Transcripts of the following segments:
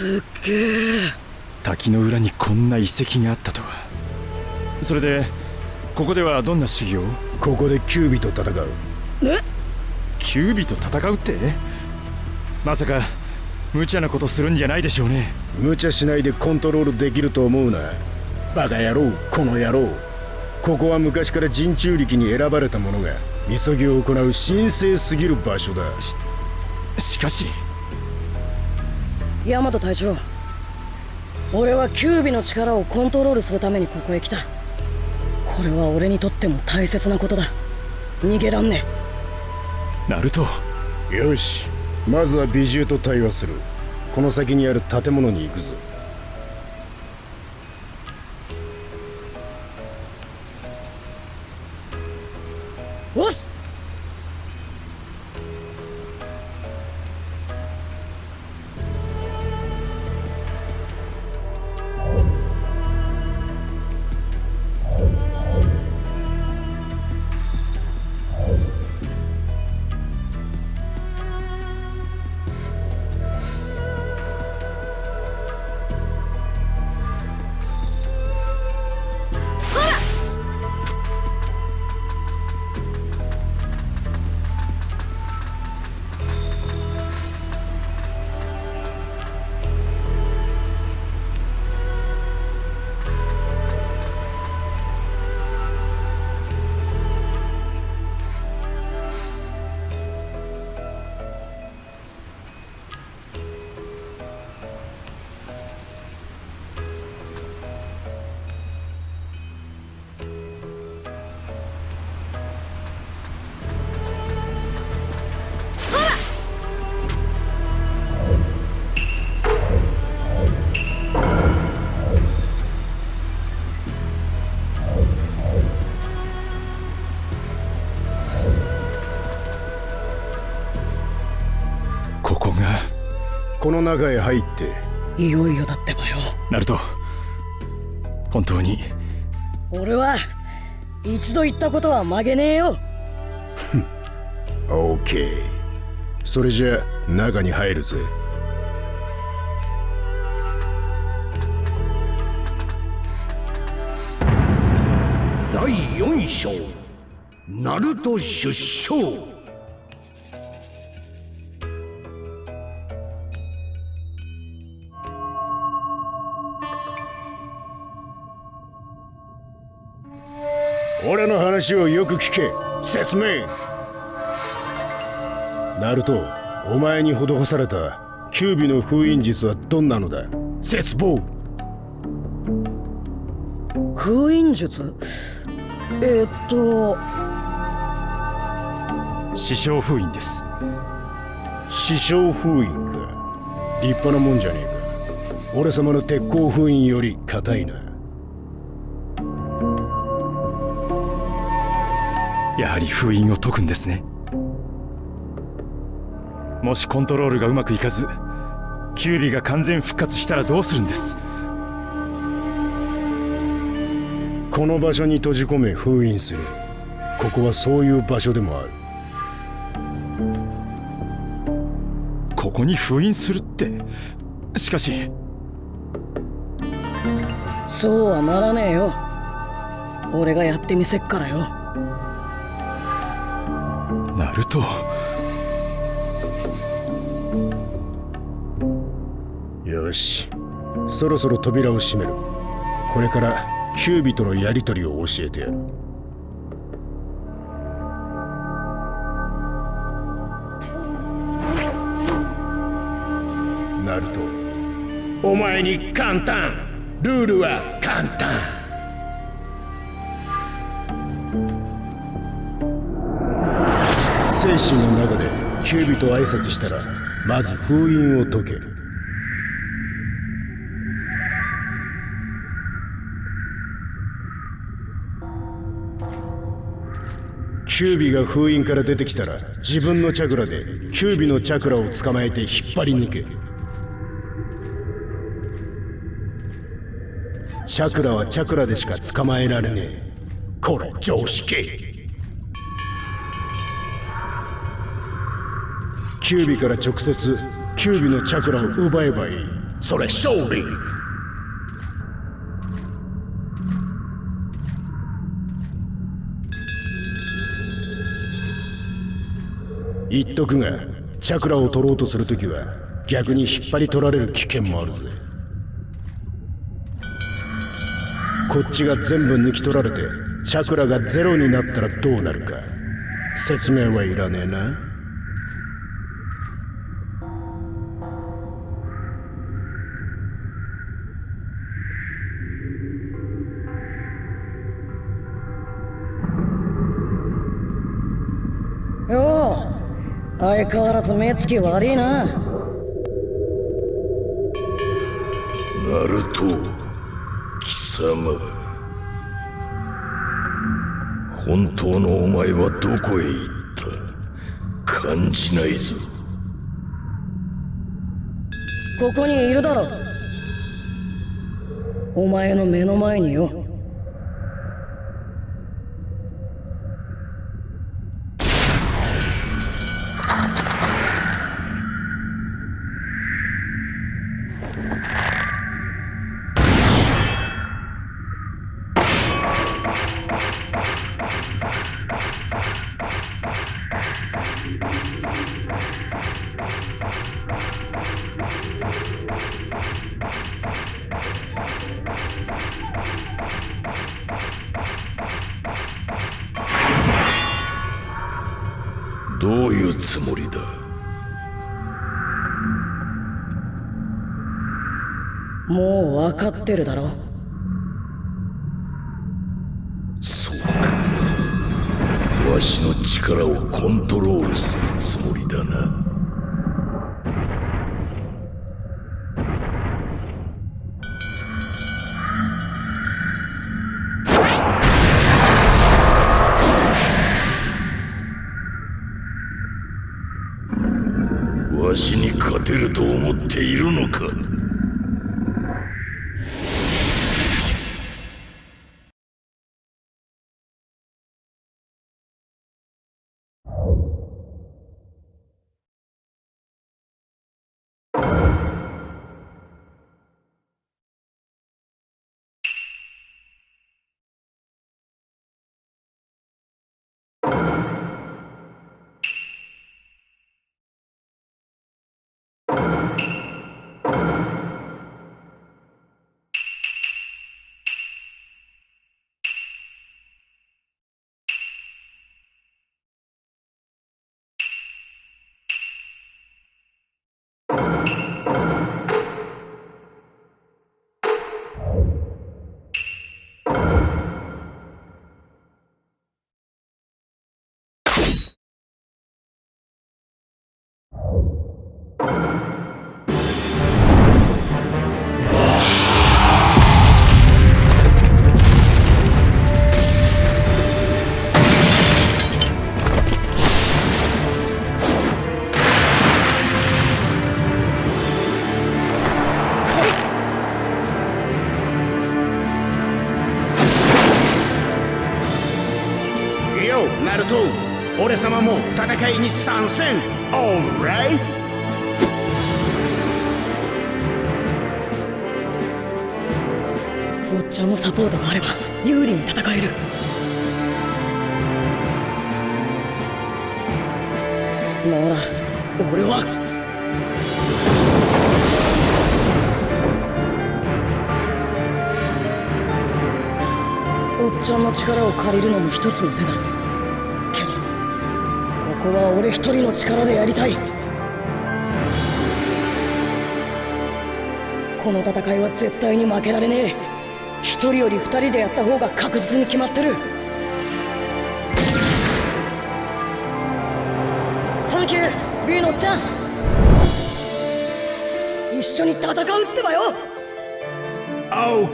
すっげえ滝の裏にこんな遺跡があったとは。それでここではどんな修行？ここでキュービと戦う。え？キュービと戦うって？まさか無茶なことするんじゃないでしょうね。無茶しないでコントロールできると思うな。バカ野郎この野郎。ここは昔から人中力に選ばれた者がみそぎを行う神聖すぎる場所だ。ししかしヤマト隊長俺はキュービの力をコントロールするためにここへ来た。これは俺にとっても大切なことだ。逃げらんねナルト。よし。まずは美獣と対話する。この先にある建物に行くぞこの中へ入って。いよいよだってばよ。ナルト本当に？俺は一度言ったことは曲げねえよ。オーケーそれじゃ中に入るぜ。第4章。ナルト出生話をよく聞け。説明。ナルトお前に施されたキュービの封印術はどんなのだ？絶望。封印術？えー、っと。師匠封印です。師匠封印か。立派なもんじゃねえか。俺様の鉄鋼封印より硬いなやはり封印を解くんですね。もしコントロールがうまくいかずキュービが完全復活したらどうするんです？この場所に閉じ込め封印する。ここはそういう場所でもある。ここに封印するって？しかし。そうはならねえよ。俺がやってみせっからよナルトよし。そろそろ扉を閉める。これからキュービとのやり取りを教えてやる。ナルト。お前に簡単。ルールは簡単精神の中でキュービと挨拶したらまず封印を解ける。キュービが封印から出てきたら自分のチャクラでキュービのチャクラを捕まえて引っ張り抜けチャクラはチャクラでしか捕まえられねえ。これ常識。キュービから直接キュービのチャクラを奪えばいい。それ勝利。言っとくがチャクラを取ろうとするときは逆に引っ張り取られる危険もあるぜ。こっちが全部抜き取られてチャクラがゼロになったらどうなるか。説明はいらねえな相変わらず目つき悪いな。ナルト貴様。本当のお前はどこへ行った？感じないぞ。ここにいるだろお前の目の前によ 分かってるだろ？そうか。わしの力をコントロールするつもりだな。様も戦いに参戦。オーライおっちゃんのサポートがあれば有利に戦える。なら俺は。おっちゃんの力を借りるのも一つの手だ。こは俺一人の力でやりたい。この戦いは絶対に負けられねえ。一人より二人でやった方が確実に決まってる。サンキュー B のおっちゃん。一緒に戦うってばよ。オ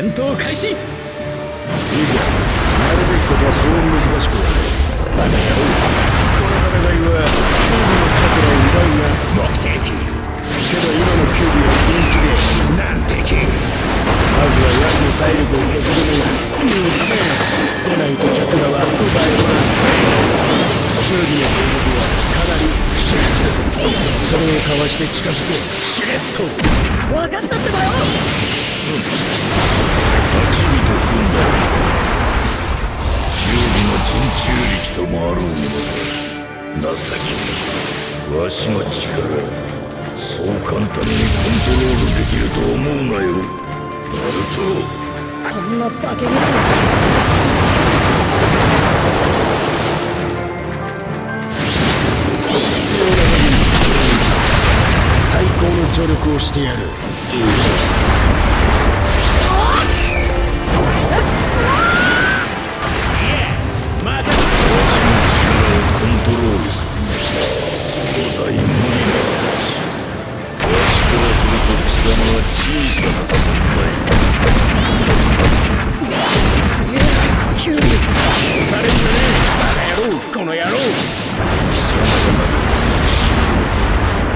戦闘開始。いいかなるべきことはそう難しくはないだがやろうこの戦いはキュのチャクラを奪うが目的。けど今のキューブは本気で難敵まずはヤツの体力を削るのが優先でないとチャクラは奪えませんキューブの攻撃はかなりそれをかわして近づけしれっと分かったってばよ八尾と組んだ九尾の人柱力ともあろうものだ情けわしの力そう簡単にコントロールできると思うなよ。ナルこんな化け物最高の助力をしてやる。様は小さな存すげえなキュウリされんじゃねえバカ野郎この野郎貴様がなく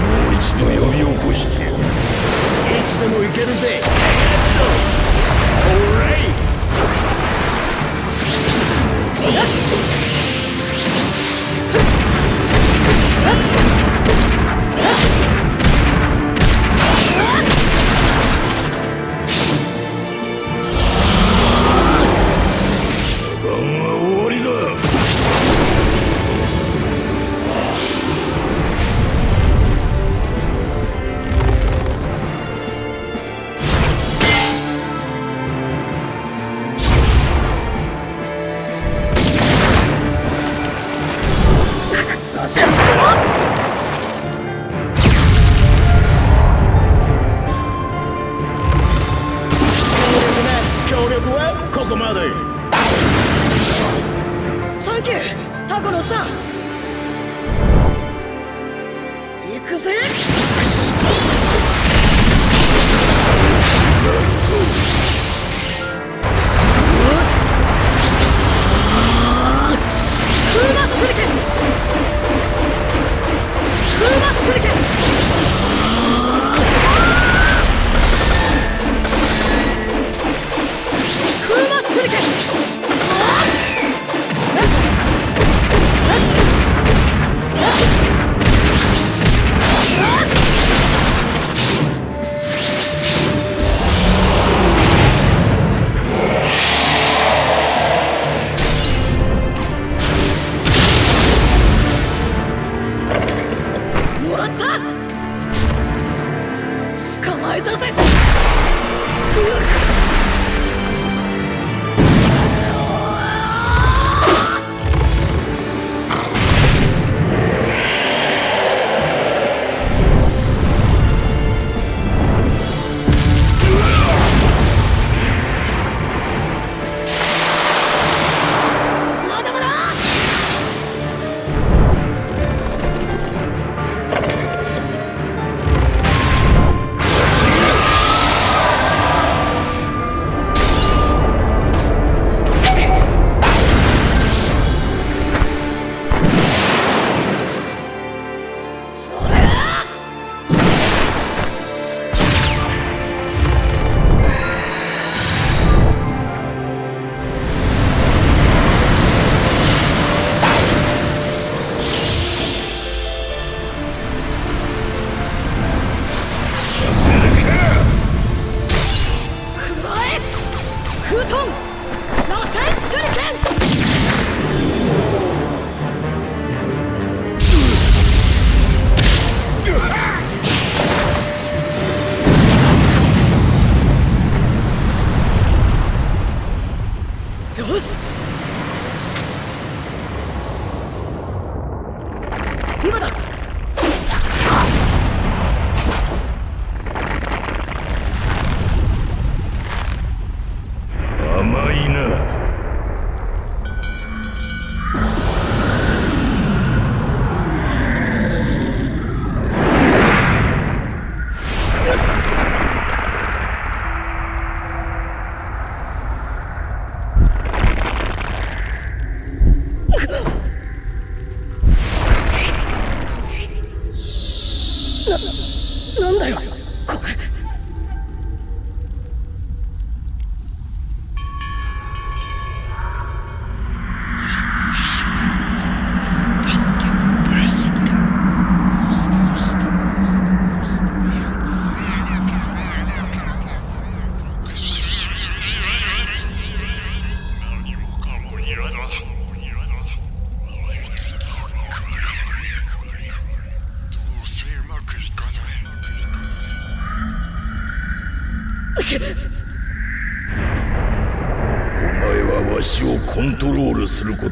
もう一度呼び起こしてやるいつでもいけるぜチャッオーライ番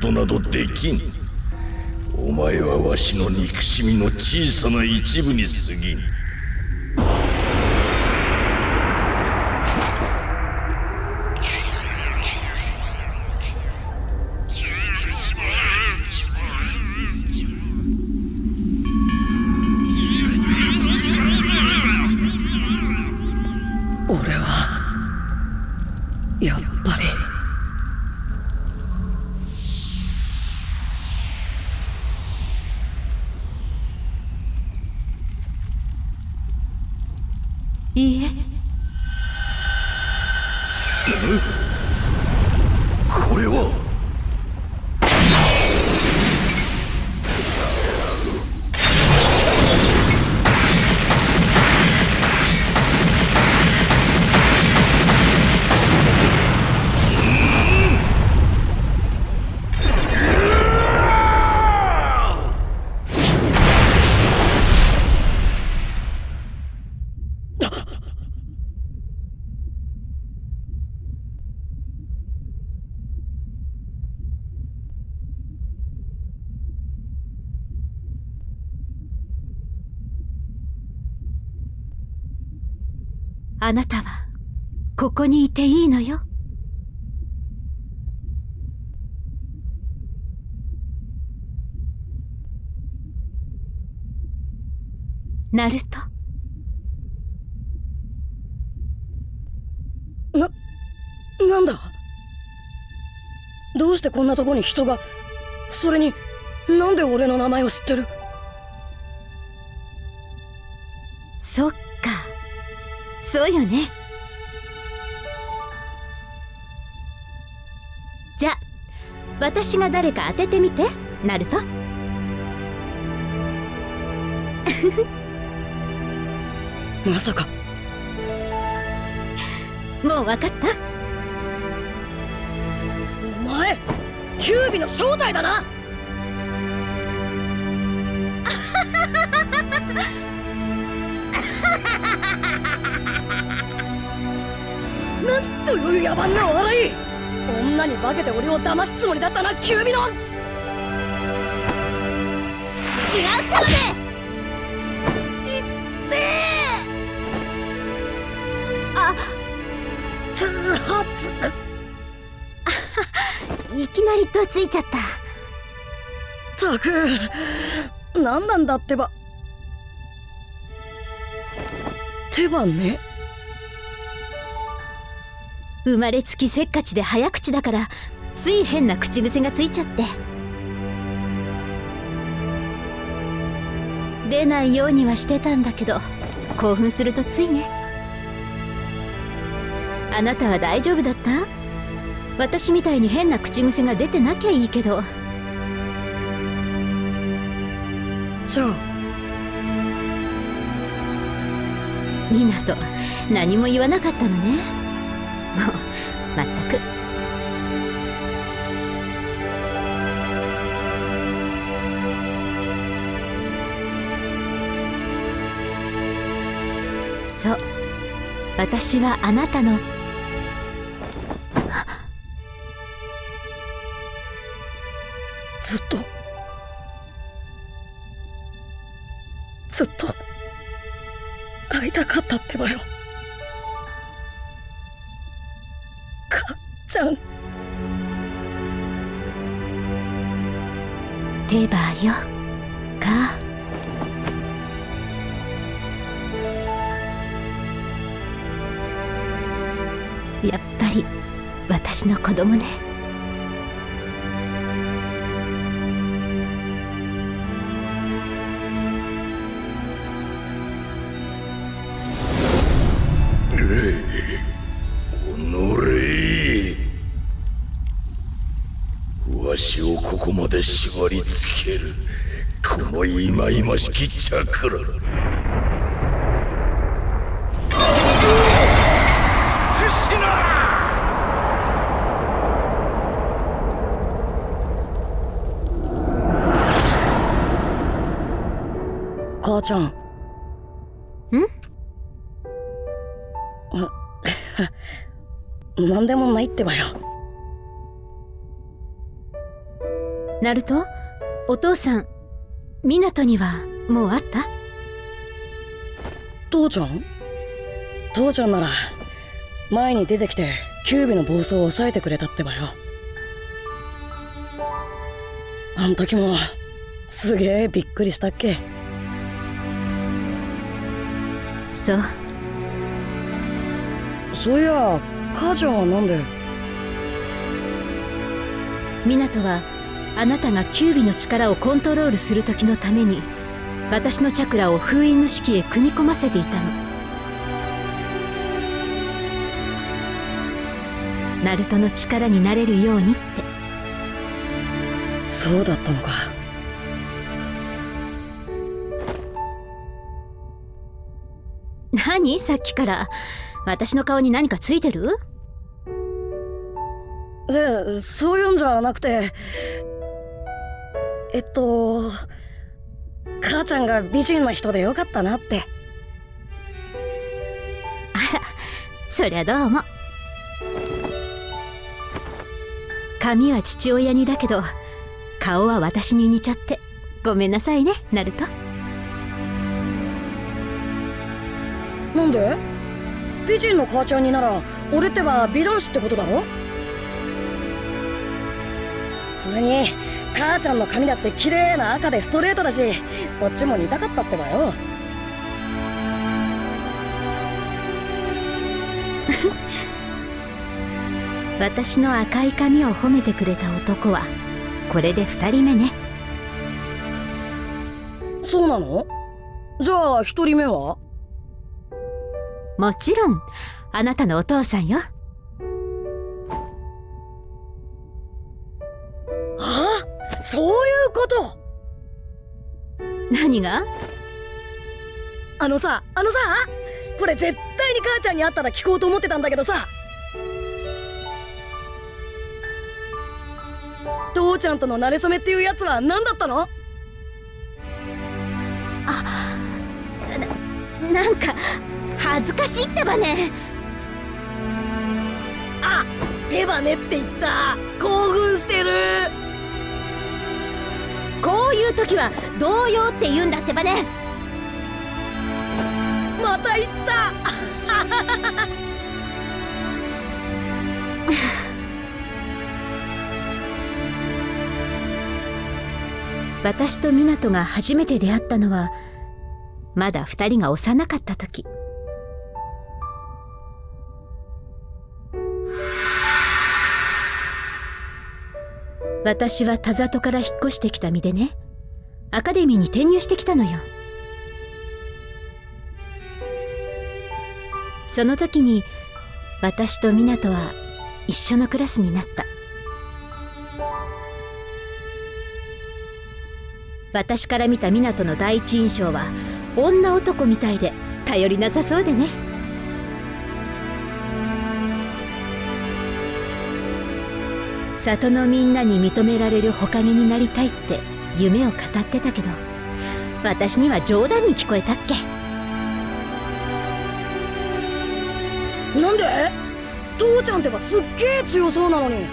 ことなどできん。お前はわしの憎しみの小さな一部に過ぎん。ここにいていいのよ。ナルト。ななんだ？どうしてこんなとこに人が？それになんで俺の名前を知ってる？そっか。そうよね私が誰か当ててみてナルト。まさか。もう分かった？お前キュービの正体だな！なんという野蛮な笑い女に化けて俺を騙すつもりだったなキュービの。違うってまで通発。いきなりどついちゃった。たく何なんだってば。手はね。生まれつきせっかちで早口だからつい変な口癖がついちゃって。出ないようにはしてたんだけど興奮するとついね。あなたは大丈夫だった？私みたいに変な口癖が出てなきゃいいけど。じゃあミナと何も言わなかったのね もうまったく。そう。私はあなたの。ずっと。ずっと。会いたかったってばよ。てばよ。か。やっぱり私の子供ね。忌々しきチャクラフシナ母ちゃん。ん？あ 何でもないってばよ。ナルト？お父さん港にはもう会った？父ちゃん？父ちゃんなら前に出てきてキュービの暴走を抑えてくれたってばよ。あん時もすげえびっくりしたっけ。そう。そういや母ちゃんはなんで？港はあなたがキュービの力をコントロールする時のために私のチャクラを封印の式へ組み込ませていたの。ナルトの力になれるようにって。そうだったのか。何？さっきから。私の顔に何かついてる？でそういうんじゃなくてえっと母ちゃんが美人な人でよかったなって。あらそりゃどうも。髪は父親にだけど顔は私に似ちゃってごめんなさいねナルト。なんで？美人の母ちゃんになら俺ってば美男子ってことだろ？それに母ちゃんの髪だって綺麗な赤でストレートだしそっちも似たかったってばよ。私の赤い髪を褒めてくれた男はこれで2人目ね。そうなの？じゃあ一人目は？もちろんあなたのお父さんよそういうこと。何が？あのさあのさこれ絶対に母ちゃんに会ったら聞こうと思ってたんだけどさ。父ちゃんとの馴れ初めっていうやつは何だったの？なんか恥ずかしいってばね。あ手羽ねって言った。興奮してるこういう時は動揺って言うんだってばね。また言った。私と湊が初めて出会ったのはまだ二人が幼かった時私は田里から引っ越してきた身でね。アカデミーに転入してきたのよ。その時に私と湊は一緒のクラスになった。私から見た湊の第一印象は女男みたいで頼りなさそうでね。里のみんなに認められるほかげになりたいって夢を語ってたけど私には冗談に聞こえたっけ？なんで？父ちゃんってばすっげえ強そうなのに。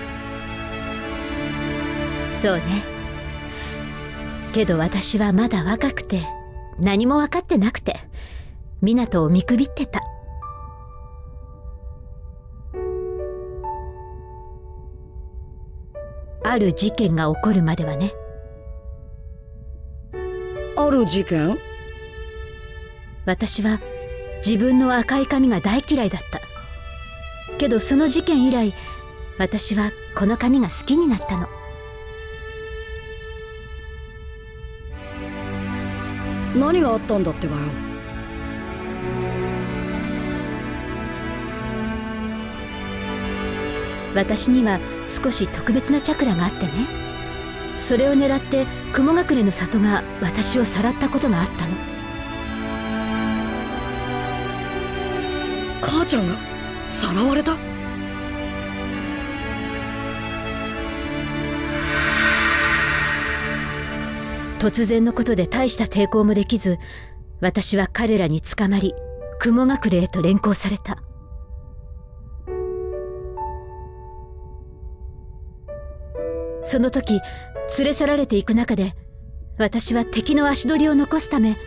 そうね。けど私はまだ若くて何も分かってなくて湊を見くびってたある事件が起こるまではね。ある事件？私は自分の赤い髪が大嫌いだった。けどその事件以来私はこの髪が好きになったの。何があったんだってばよ私には少し特別なチャクラがあってね。それを狙って雲隠れの里が私をさらったことがあったの。母ちゃんがさらわれた？突然のことで大した抵抗もできず私は彼らに捕まり雲隠れへと連行されたその時連れ去られていく中で私は敵の足取りを残すため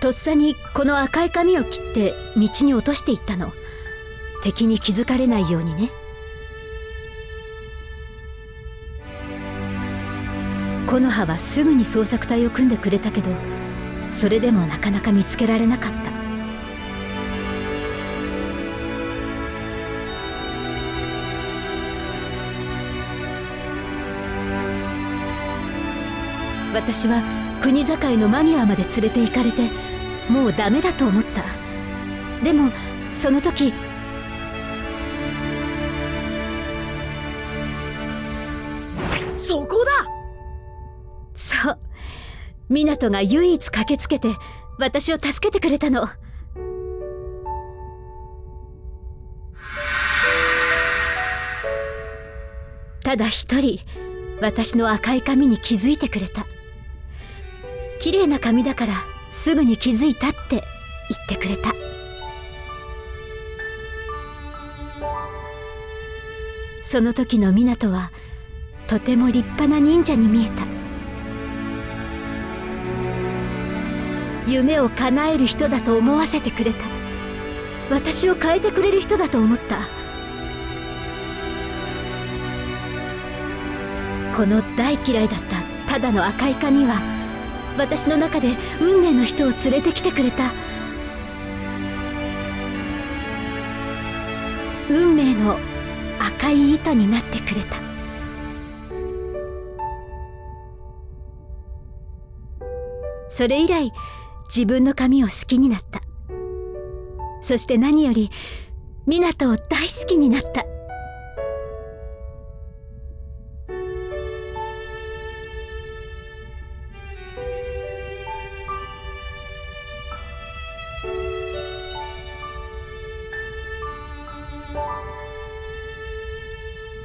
とっさにこの赤い髪を切って道に落としていったの。敵に気づかれないようにね。木の葉はすぐに捜索隊を組んでくれたけどそれでもなかなか見つけられなかった。私は国境の間際まで連れて行かれてもうダメだと思った。でもその時そこだ！そう。湊が唯一駆けつけて私を助けてくれたの。ただ一人私の赤い髪に気づいてくれた綺麗な髪だからすぐに気づいたって言ってくれた。その時の湊はとても立派な忍者に見えた。夢を叶える人だと思わせてくれた。私を変えてくれる人だと思った。この大嫌いだったただの赤い髪は私の中で運命の人を連れてきてくれた。運命の赤い糸になってくれた。それ以来自分の髪を好きになった。そして何より湊を大好きになった。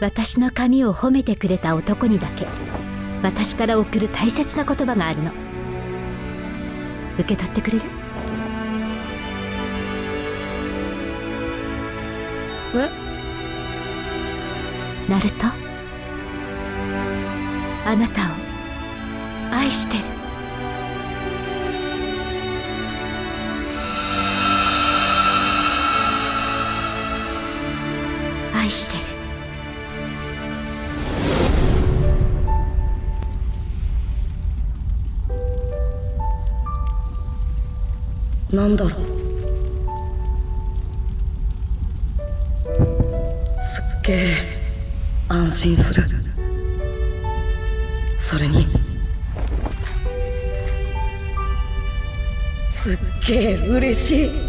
私の髪を褒めてくれた男にだけ私から送る大切な言葉があるの。受け取ってくれる？え？ナルト？あなたを愛してる。愛してるなんだろう。すっげえ安心する。それにすっげえ嬉しい。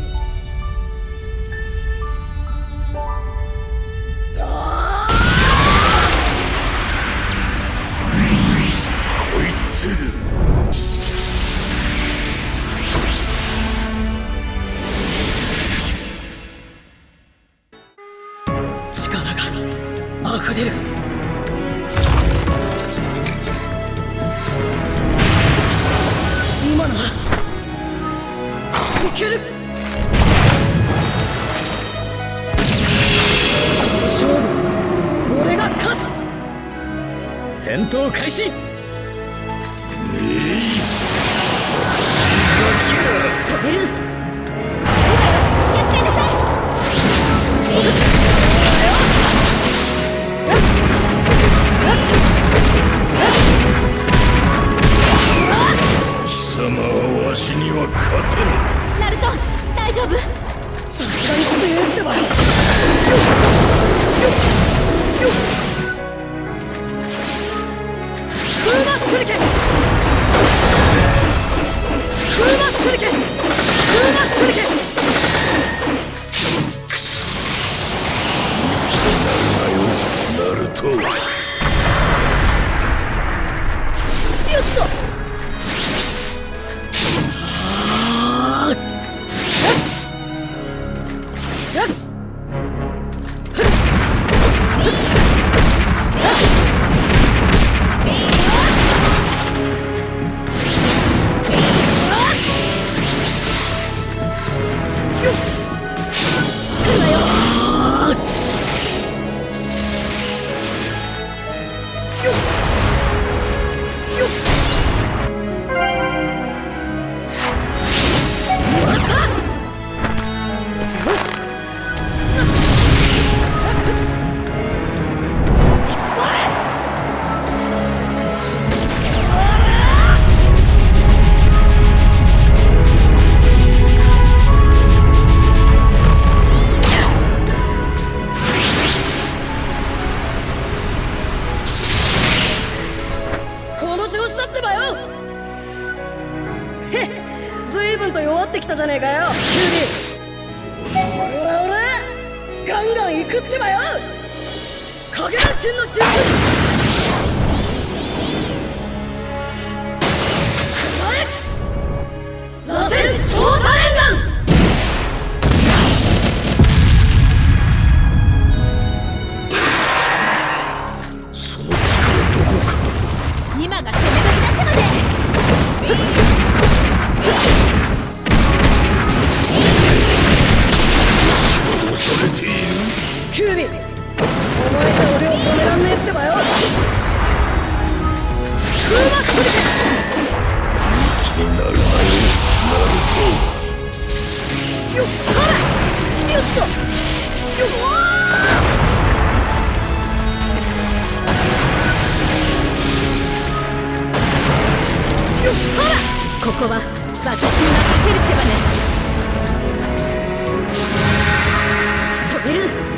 ここは私に任せるってばね止める。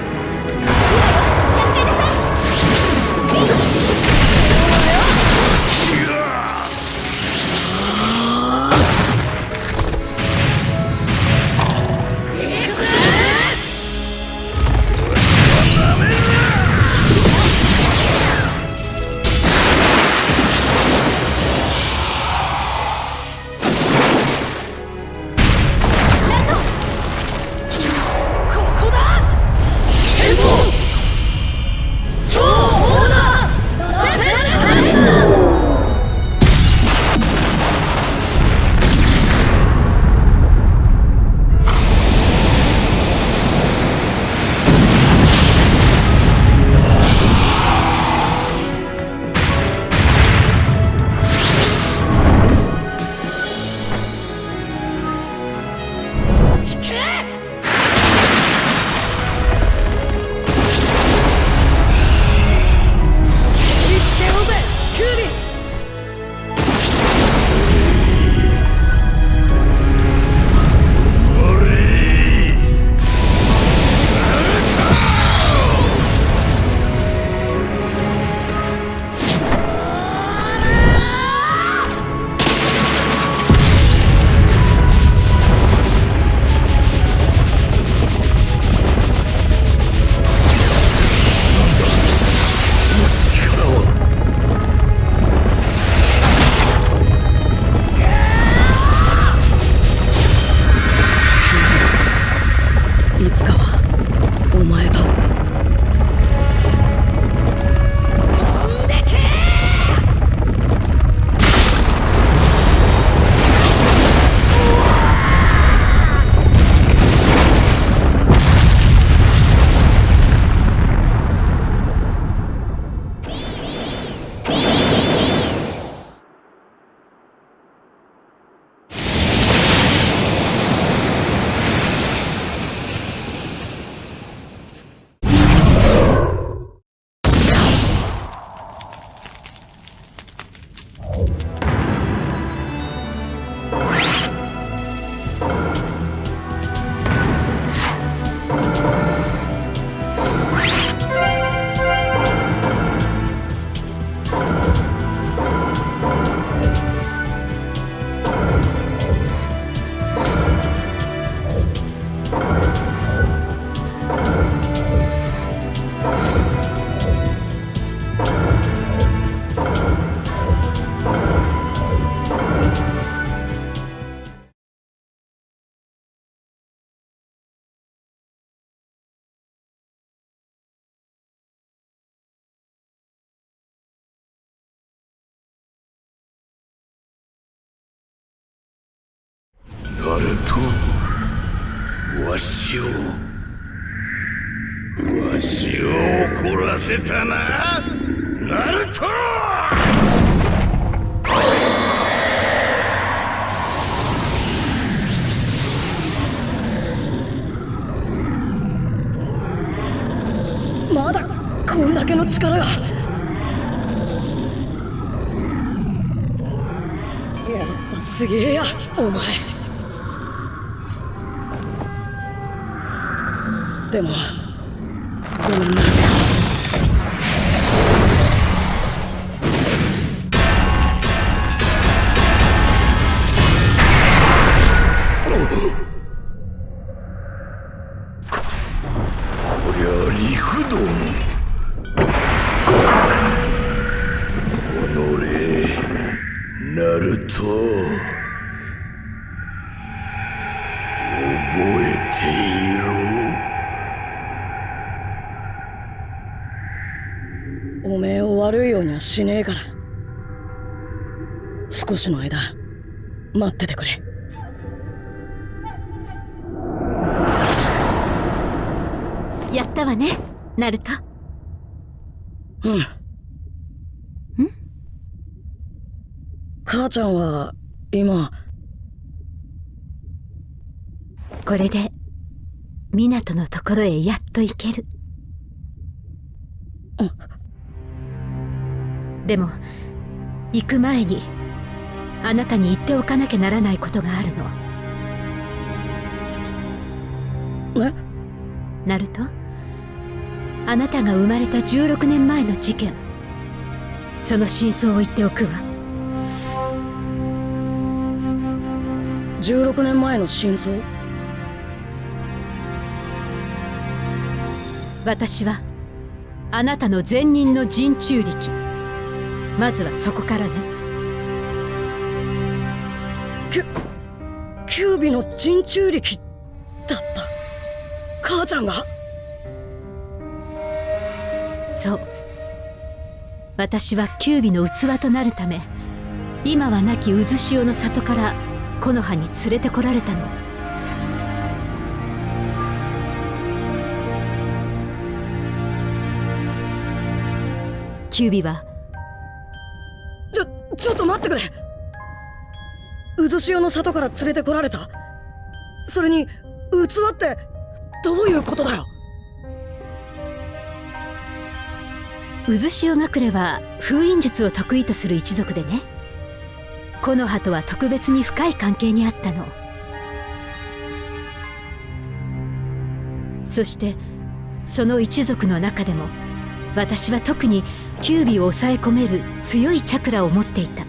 とわしをわしを怒らせたなナルト!まだこんだけの力が。やっぱすげえやお前。でもごめんな。少しの間待っててくれ。やったわねナルト。うん。ん？母ちゃんは今これで港のところへやっと行ける。でも行く前にあなたに言っておかなきゃならないことがあるの。え？ナルト？あなたが生まれた16年前の事件。その真相を言っておくわ。16年前の真相？私はあなたの前任の人中力。まずはそこからねキュービの人中力だった。母ちゃんが？そう。私はキュービの器となるため今は亡き渦潮の里から木の葉に連れてこられたの。キュービはちょちょっと待ってくれ渦潮の里から連れてこられた？それに器ってどういうことだよ？渦潮隠れは封印術を得意とする一族でね。木の葉とは特別に深い関係にあったの。そしてその一族の中でも私は特にキュービを抑え込める強いチャクラを持っていた。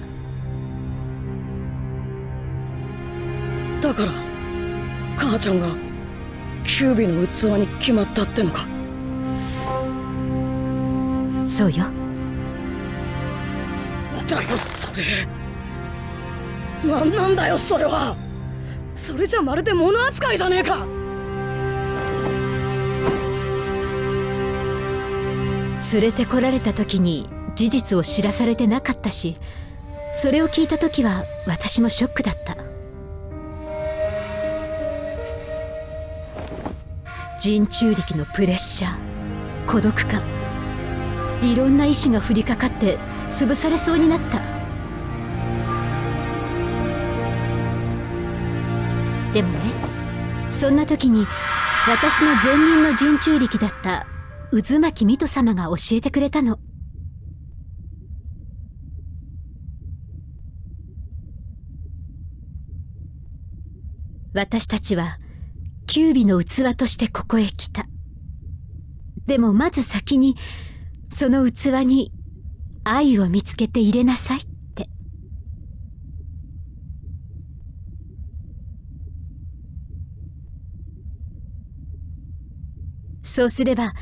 だから母ちゃんがキュービの器に決まったってのか？そうよ。だよそれ。何なんだよそれは。それじゃまるで物扱いじゃねえか。連れてこられた時に事実を知らされてなかったしそれを聞いた時は私もショックだった人中力のプレッシャー孤独感。いろんな意志が降りかかって潰されそうになった。でもねそんな時に私の前任の人中力だった渦巻水戸様が教えてくれたの。私たちはキュービの器としてここへ来た。でもまず先にその器に愛を見つけて入れなさいって。そうすれば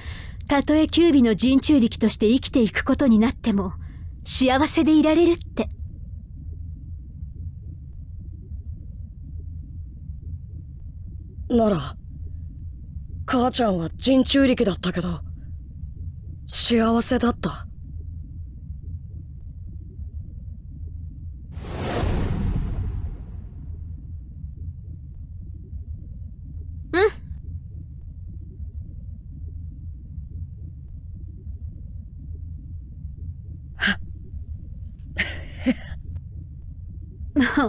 たとえキュービの人中力として生きていくことになっても幸せでいられるって。なら母ちゃんは人中力だったけど幸せだった。も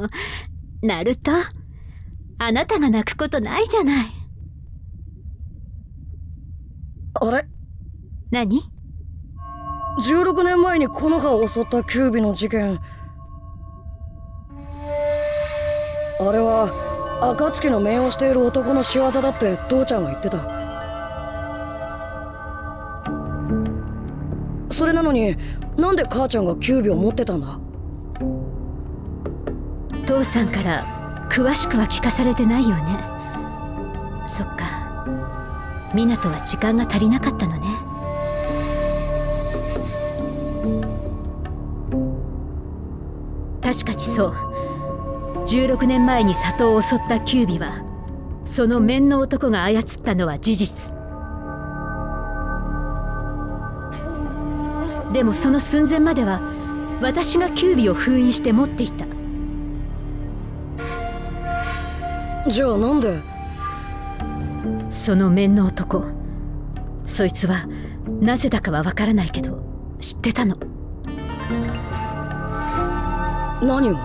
う ナルト？あなたが泣くことないじゃない。あれ？何？16年前にこの葉を襲ったキュービの事件。あれは暁の命をしている男の仕業だって父ちゃんは言ってた。それなのになんで母ちゃんがキュービを持ってたんだ？父さんから詳しくは聞かされてないよね。そっか。湊は時間が足りなかったのね。確かにそう。16年前に里を襲ったキュービはその面の男が操ったのは事実。でもその寸前までは私がキュービを封印して持っていた。じゃあなんで？その面の男。そいつはなぜだかはわからないけど知ってたの。何を？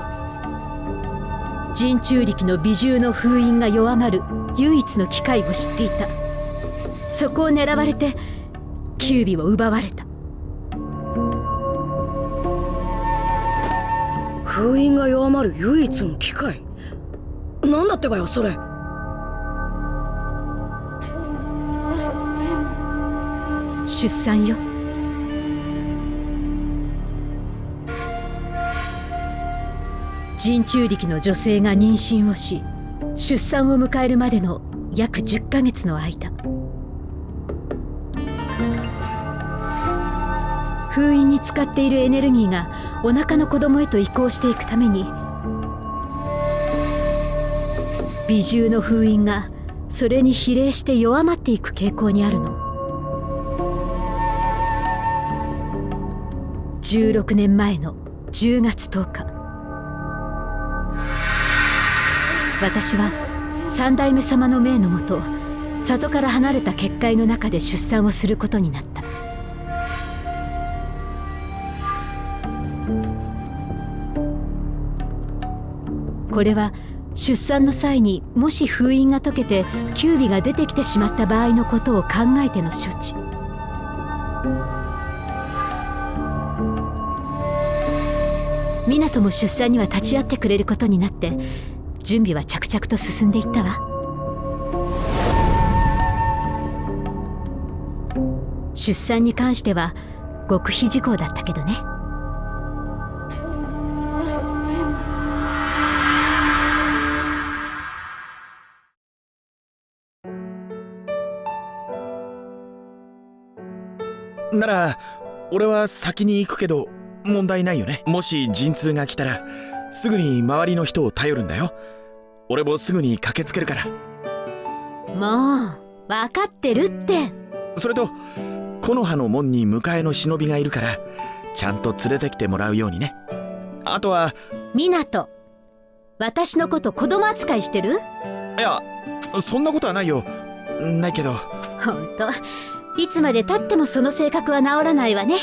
人中力の美獣の封印が弱まる唯一の機会を知っていた。そこを狙われてキュービを奪われた。封印が弱まる唯一の機会なんだってばよそれ。出産よ。人中力の女性が妊娠をし出産を迎えるまでの約10ヶ月の間。封印に使っているエネルギーがお腹の子供へと移行していくために美獣の封印がそれに比例して弱まっていく傾向にあるの。16年前の10月10日。私は三代目様の命のもと里から離れた結界の中で出産をすることになった。これは出産の際にもし封印が解けてキュービが出てきてしまった場合のことを考えての処置。湊も出産には立ち会ってくれることになって準備は着々と進んでいったわ。出産に関しては極秘事項だったけどね。なら俺は先に行くけど問題ないよね。もし陣痛が来たらすぐに周りの人を頼るんだよ。俺もすぐに駆けつけるから。もう分かってるって。それと木の葉の門に迎えの忍びがいるからちゃんと連れてきてもらうようにね。あとは湊私のこと子供扱いしてる？いやそんなことはないよ。ないけど。ほんといつまでたってもその性格は治らないわね。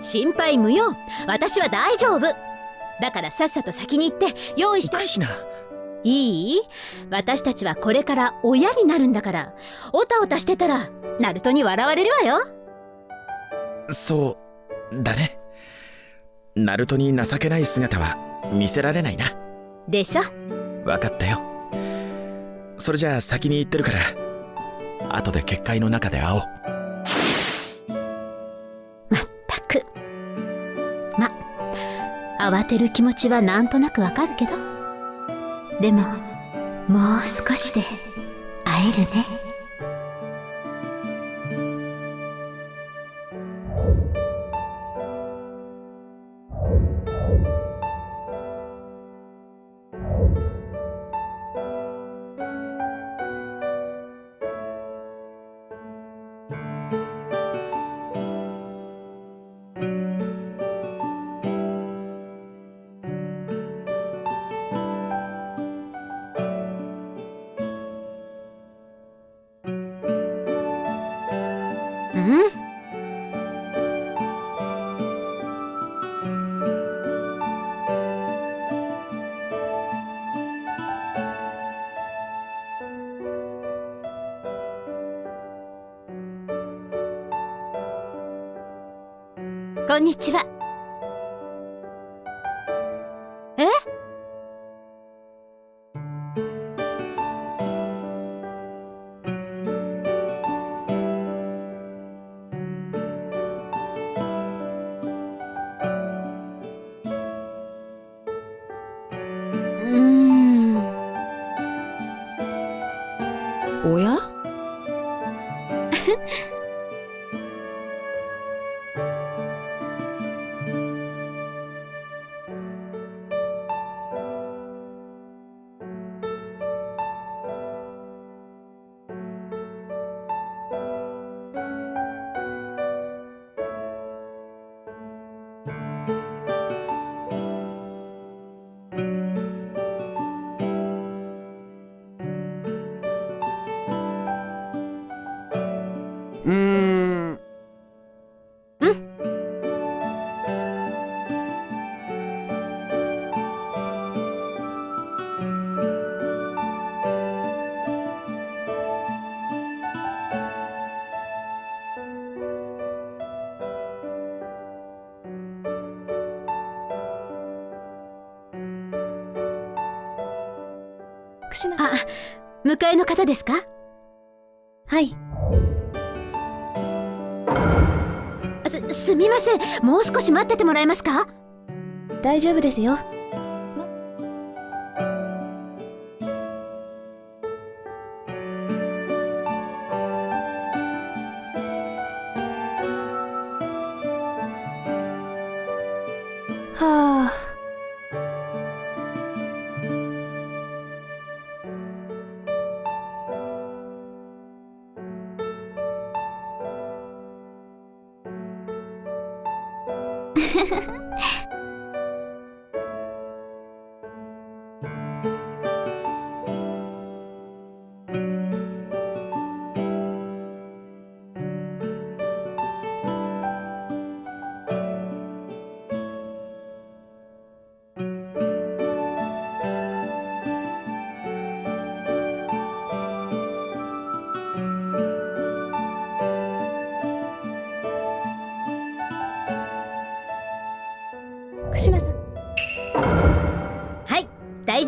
心配無用。私は大丈夫。だからさっさと先に行って用意しておかしいな。いい？私たちはこれから親になるんだから。おたおたしてたらナルトに笑われるわよ。そうだね。ナルトに情けない姿は見せられないな。でしょ？分かったよ。それじゃあ先に行ってるから後で結界の中で会おう慌てる気持ちはなんとなくわかるけど。でももう少しで会えるね。こんにちは。迎えの方ですか？はい。すすみません。もう少し待っててもらえますか？大丈夫ですよ。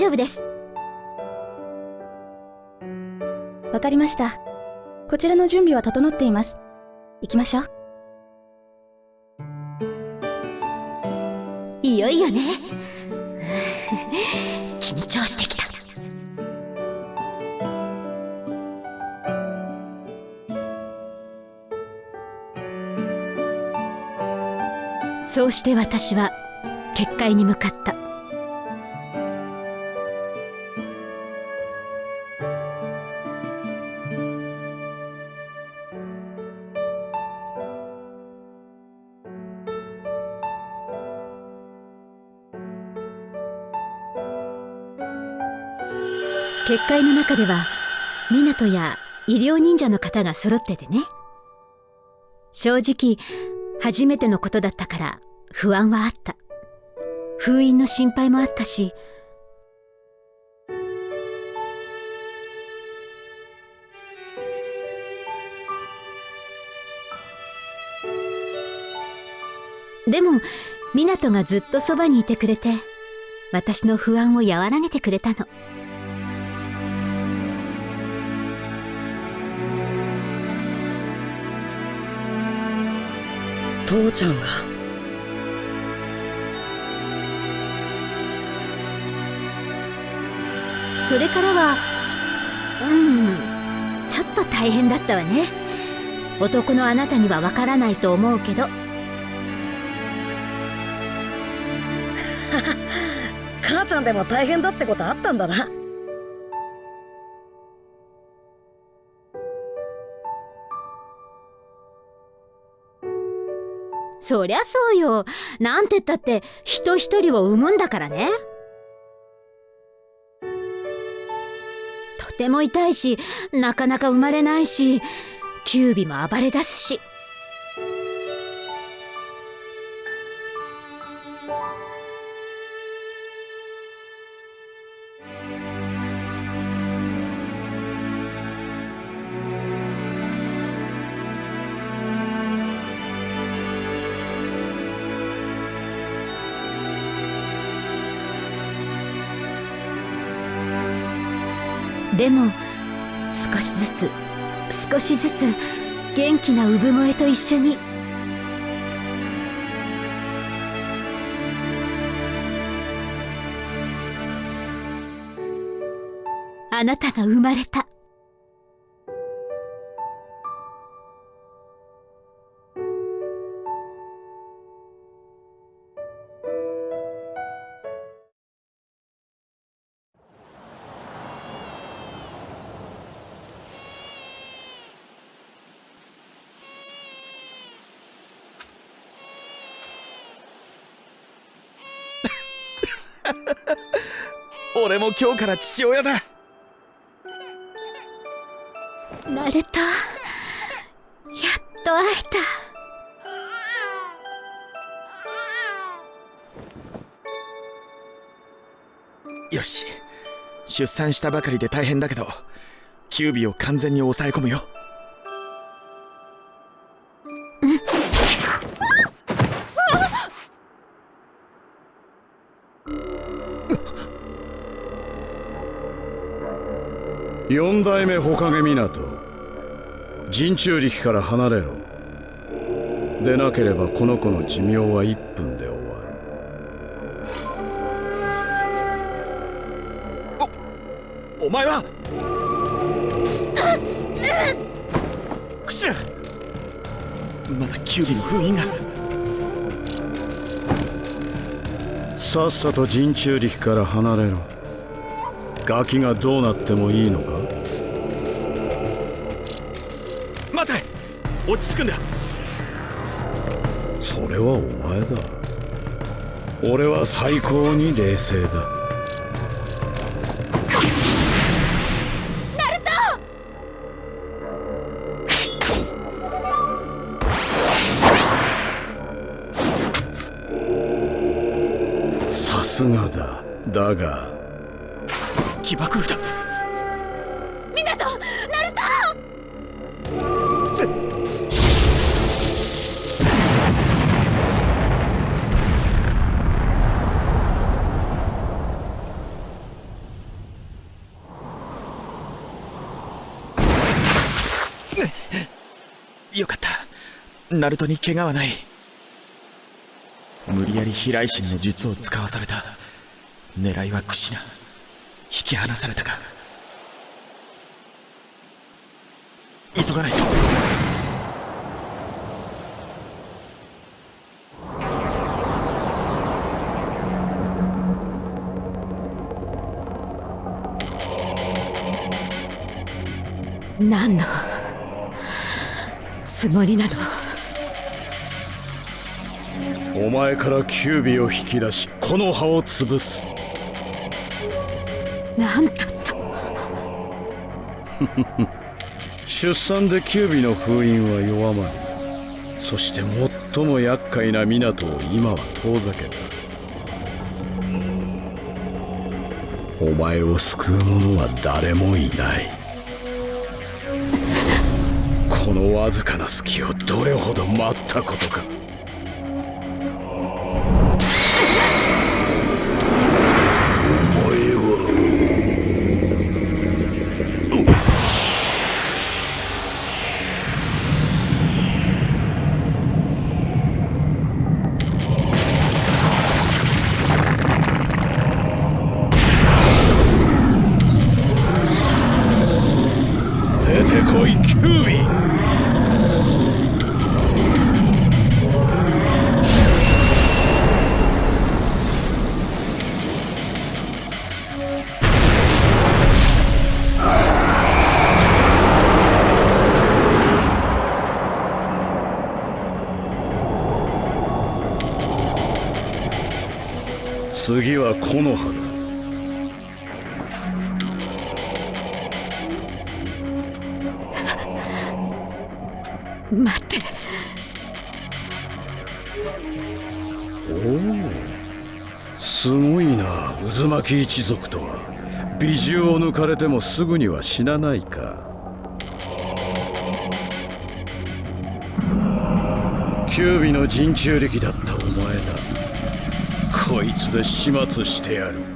丈夫です。わかりました。こちらの準備は整っています。行きましょう。いよいよね。緊張してきた。そうして私は結界に向かった。結界の中では湊や医療忍者の方が揃っててね。正直初めてのことだったから不安はあった。封印の心配もあったし。でも湊がずっとそばにいてくれて私の不安を和らげてくれたの。父ちゃんが。それからはうんちょっと大変だったわね。男のあなたにはわからないと思うけど。母ちゃんでも大変だってことあったんだなそりゃそうよ。なんてったって人一人を産むんだからね。とても痛いしなかなか生まれないしキュービも暴れ出すし。でも少しずつ少しずつ元気な産声と一緒に。あなたが生まれた。俺も今日から父親だ。ナルトやっと会えた。よし。出産したばかりで大変だけどキュービを完全に抑え込むよ四代目火影港陣中力から離れろ。でなければこの子の寿命は1分で終わる。お前は？クシラまだキュウリの封印が。さっさと陣中力から離れろ。ガキがどうなってもいいのか？落ち着くんだ。それはお前だ。俺は最高に冷静だ。ナルトに怪我はない。無理やり飛来神の術を使わされた。狙いはクシナ引き離されたか。急がないと。何のつもりなの？前からキュービを引き出しこの葉を潰す。なんだと。出産でキュービの封印は弱まりそして最も厄介な港を今は遠ざけた。お前を救う者は誰もいない。このわずかな隙をどれほど待ったことか出てこい。渦巻き一族とは美獣を抜かれてもすぐには死なないか。九尾の陣中力だったお前だ。こいつで始末してやる。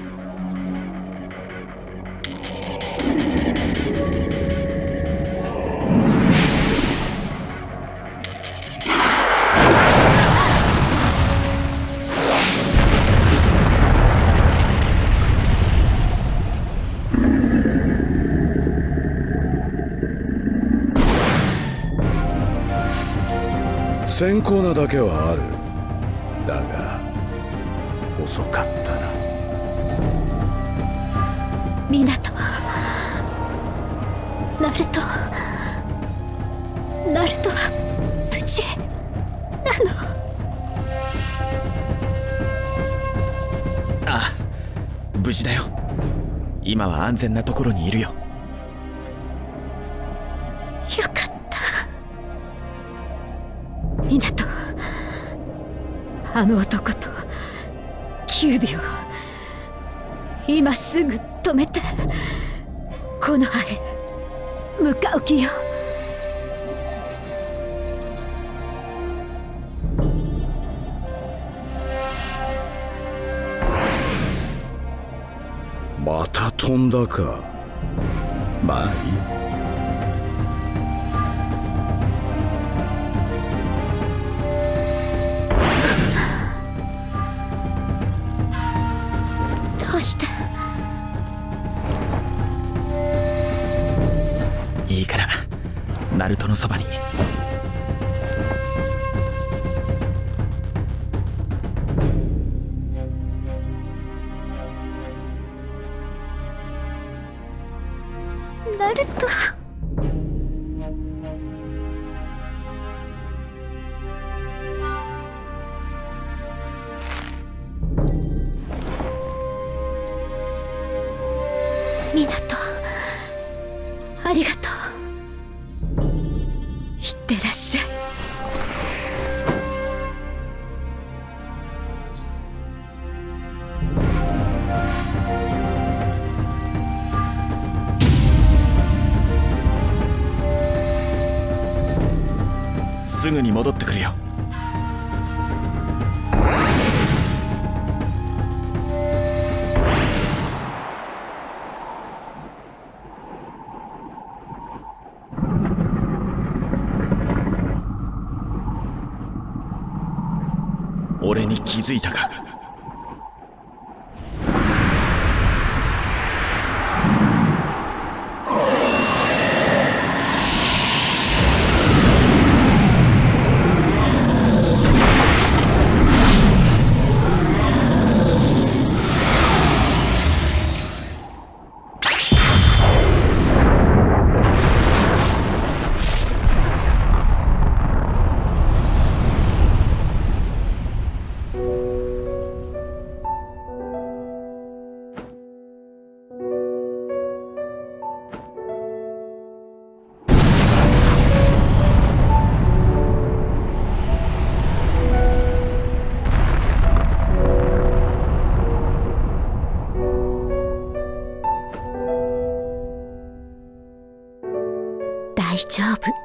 先行なだけはある。だが遅かったな。港ナルトナルトは無事なの。ああ無事だよ。今は安全なところにいるよすぐに戻ってくるよ。俺に気づいたか？丈夫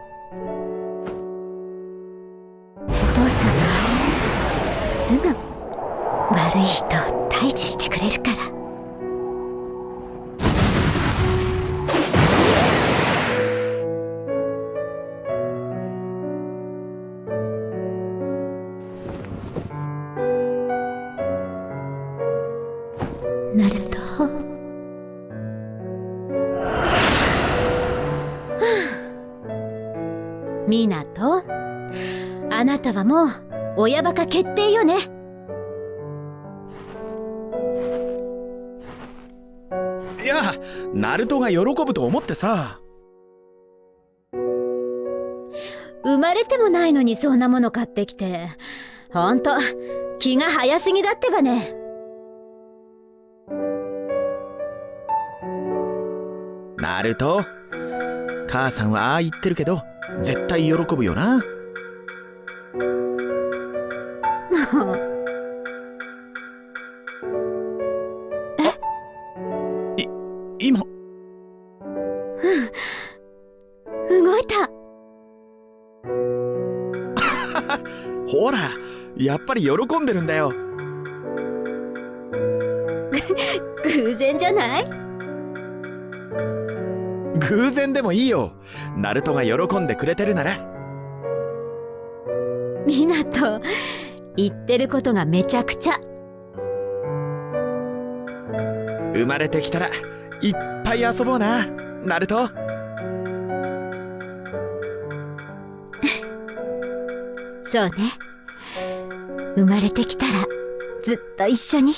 はもう親バカ決定よね。いやナルトが喜ぶと思ってさ。生まれてもないのにそんなもの買ってきて。ほんと気が早すぎだってばね。ナルト？母さんはああ言ってるけど絶対喜ぶよな え？い今？動いた。ほらやっぱり喜んでるんだよ。偶然じゃない？偶然でもいいよ。ナルトが喜んでくれてるなら言ってることがめちゃくちゃ。生まれてきたらいっぱい遊ぼうな。ナルト。そうね。生まれてきたらずっと一緒に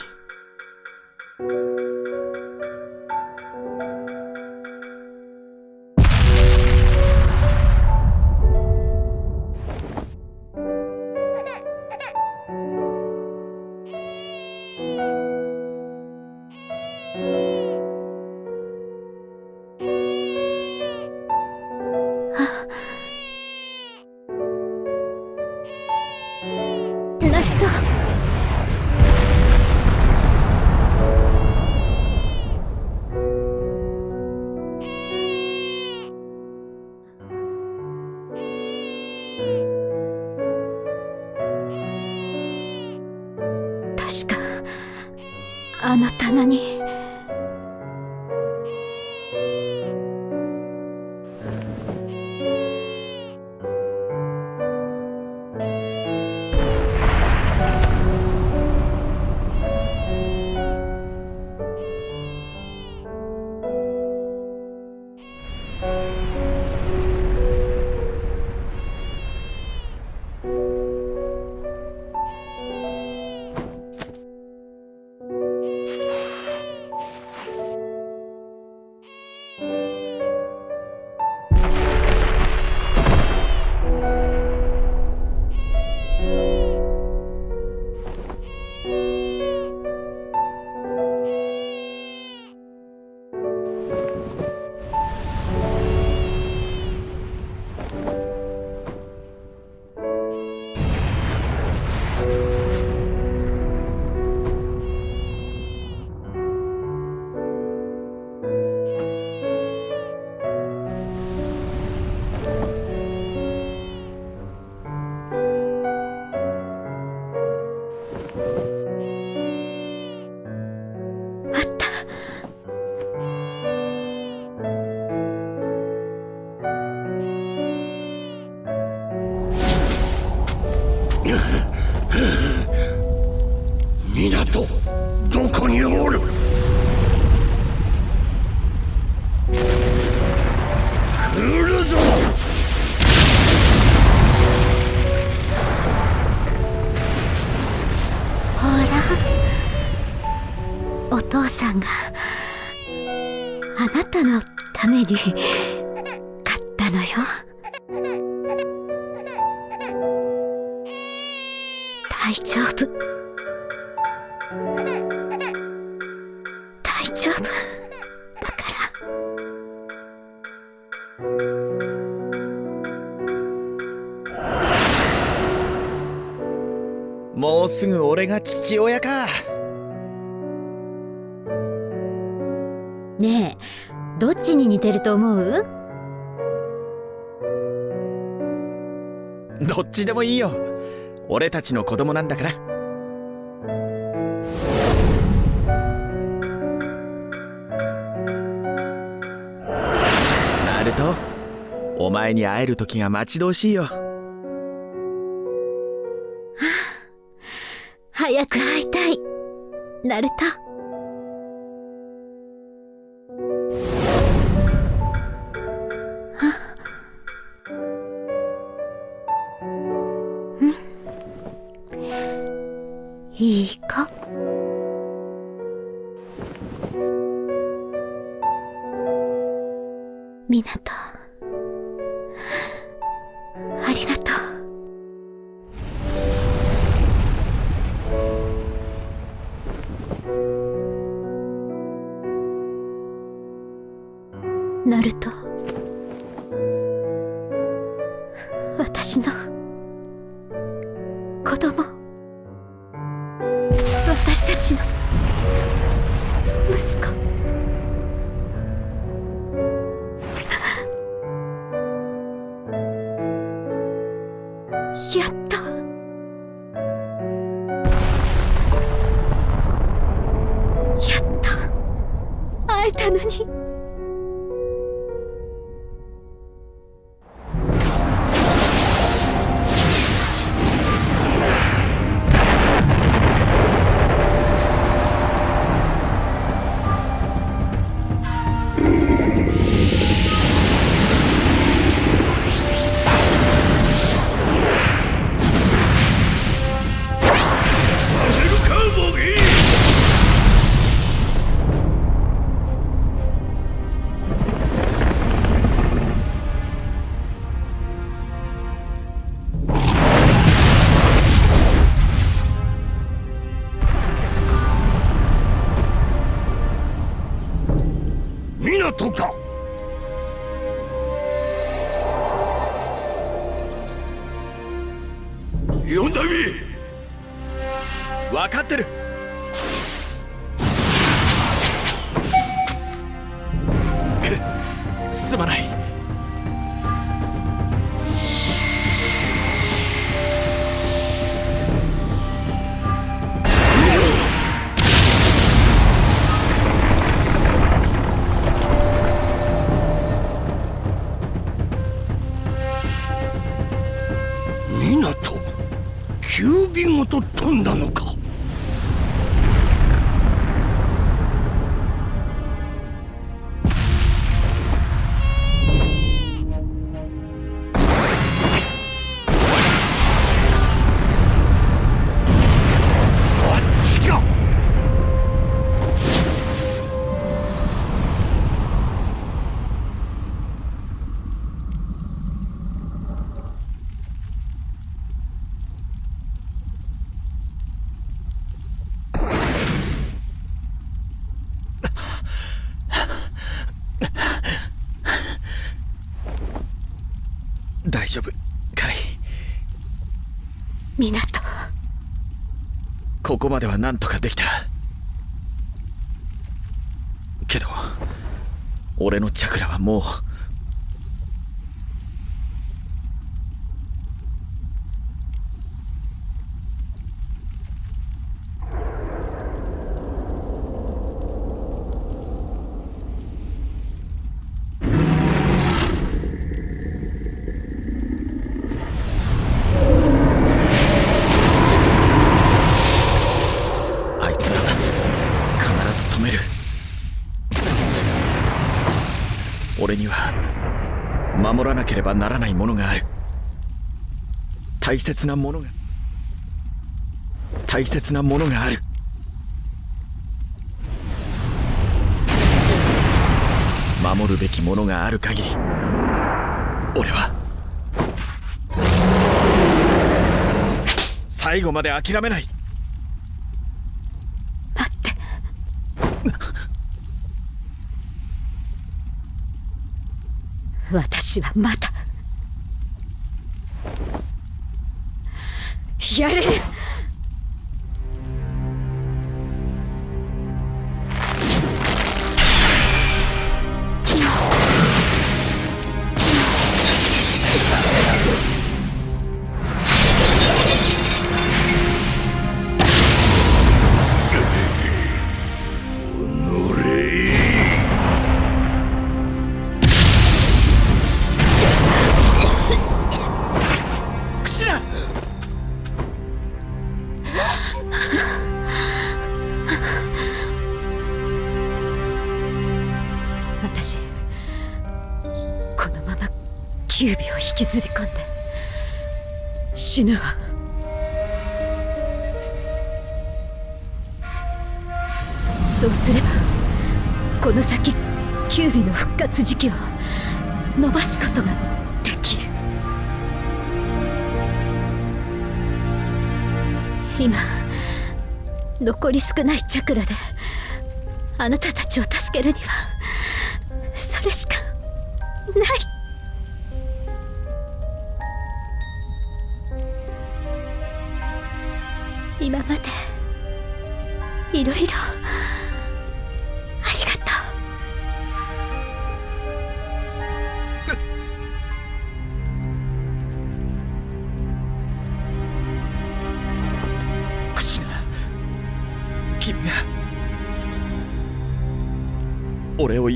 すぐ俺が父親か。ねえどっちに似てると思う？どっちでもいいよ。俺たちの子供なんだから。ナルトお前に会える時が待ち遠しいよ早く会いたい。ナルト。丈夫。カイ港ここまでは何とかできた。けど俺のチャクラはもうければならないものがある。大切なものが大切なものがある。守るべきものがある限り俺は最後まで諦めない待って私はまたやれる。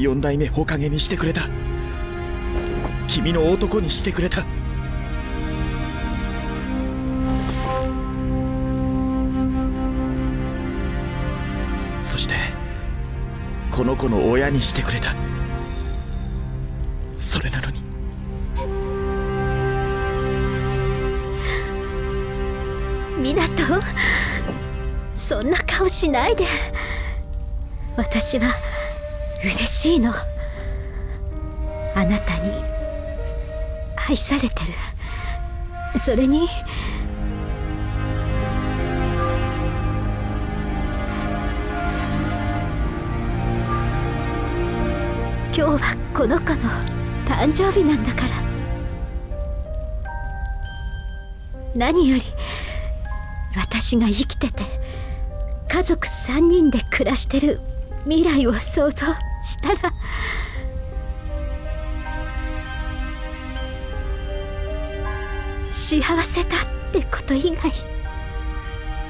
四代目火影にしてくれた。君の男にしてくれた。そしてこの子の親にしてくれた。それなのに。う港そんな顔しないで。私は嬉しいの。あなたに愛されてる。それに。今日はこの子の誕生日なんだから。何より私が生きてて家族3人で暮らしてる未来を想像。したら。幸せだってこと以外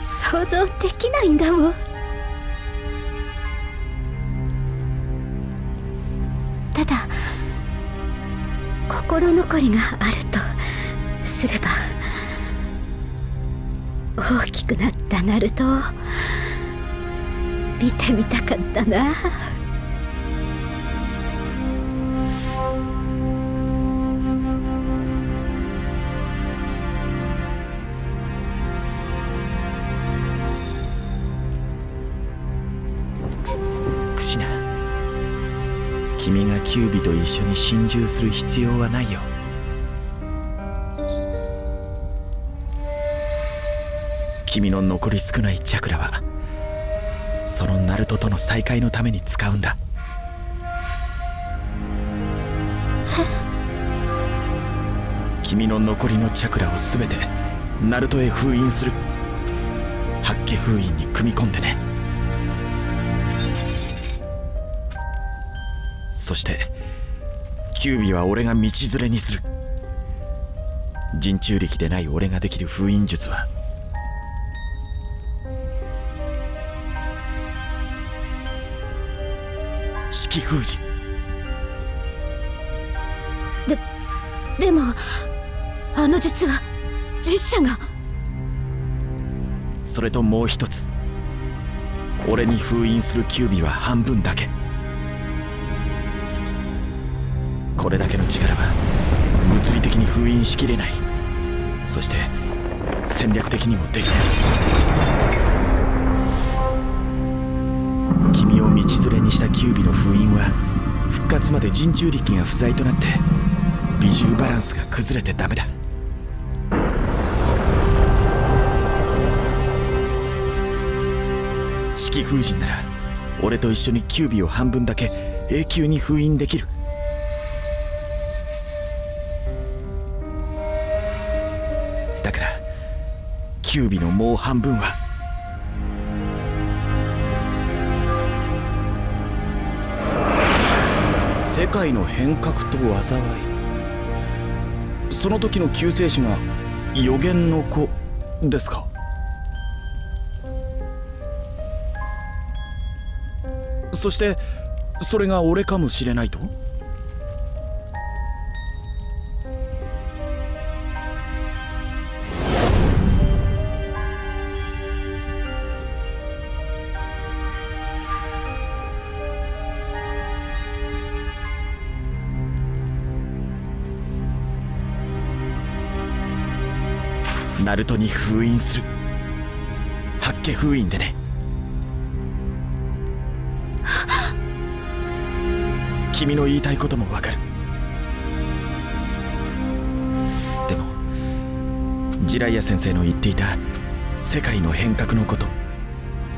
想像できないんだもん。ただ心残りがあるとすれば大きくなったナルトを見てみたかったな。キュービと一緒に心中する必要はないよ。君の残り少ないチャクラはそのナルトとの再会のために使うんだ。君の残りのチャクラを全てナルトへ封印する。八卦封印に組み込んでね。そしてキュービは俺が道連れにする。人中力でない俺ができる封印術は式封じ。でもあの術は実写が。それともう一つ。俺に封印するキュービは半分だけこれだけの力は物理的に封印しきれない。そして戦略的にもできない。君を道連れにしたキュービの封印は復活まで人中力が不在となって比重バランスが崩れてダメだ。四季封神なら俺と一緒にキュービを半分だけ永久に封印できる。キュービのもう半分は世界の変革と災いその時の救世主が予言の子ですか？そしてそれが俺かもしれないと？ナルトに封印する。八家封印でね。君の言いたいこともわかる。でもジライア先生の言っていた世界の変革のこと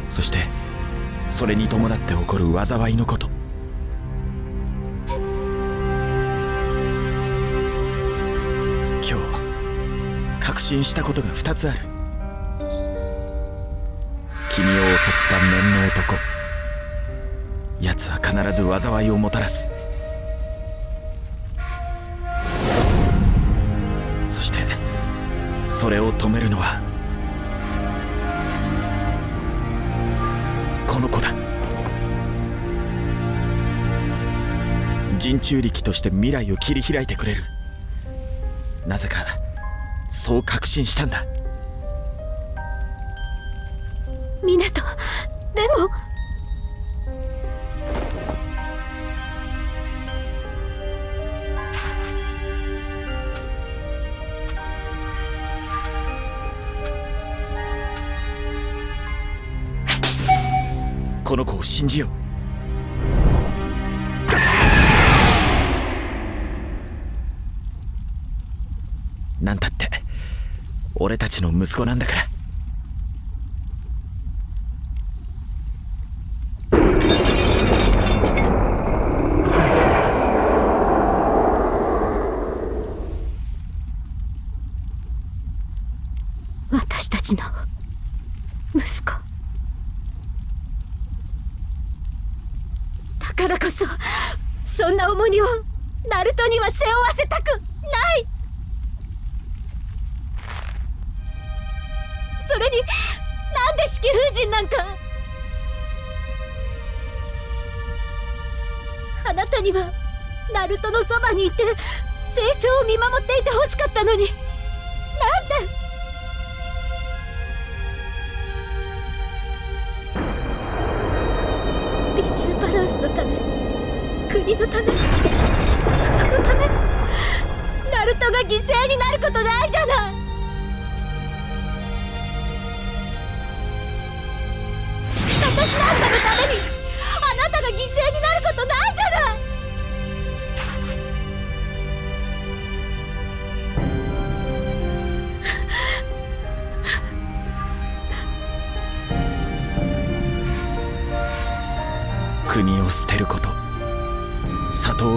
そしてそれに伴って起こる災いのこと信したことが2つある。君を襲った面の男。奴は必ず災いをもたらす。そしてそれを止めるのはこの子だ。人中力として未来を切り開いてくれる。なぜかそう確信したんだ。湊でも。この子を信じようたちの息子なんだから。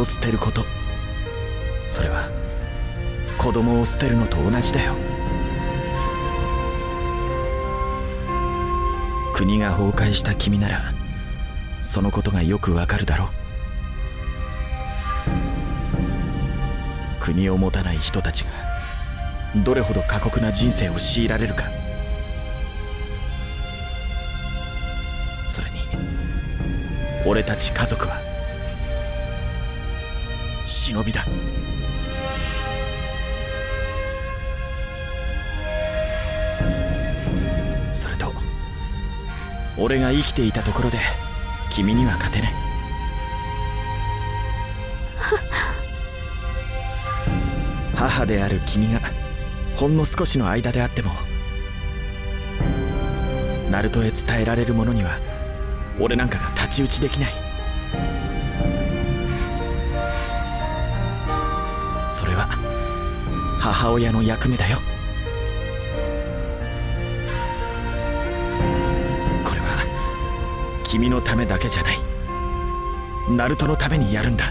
を捨てること。それは子供を捨てるのと同じだよ。国が崩壊した君ならそのことがよくわかるだろう。国を持たない人たちがどれほど過酷な人生を強いられるか。それに俺たち家族は忍びだ。それと俺が生きていたところで君には勝てない。母である君がほんの少しの間であってもナルトへ伝えられるものには俺なんかが太刀打ちできない。母親の役目だよ。これは君のためだけじゃない。ナルトのためにやるんだ。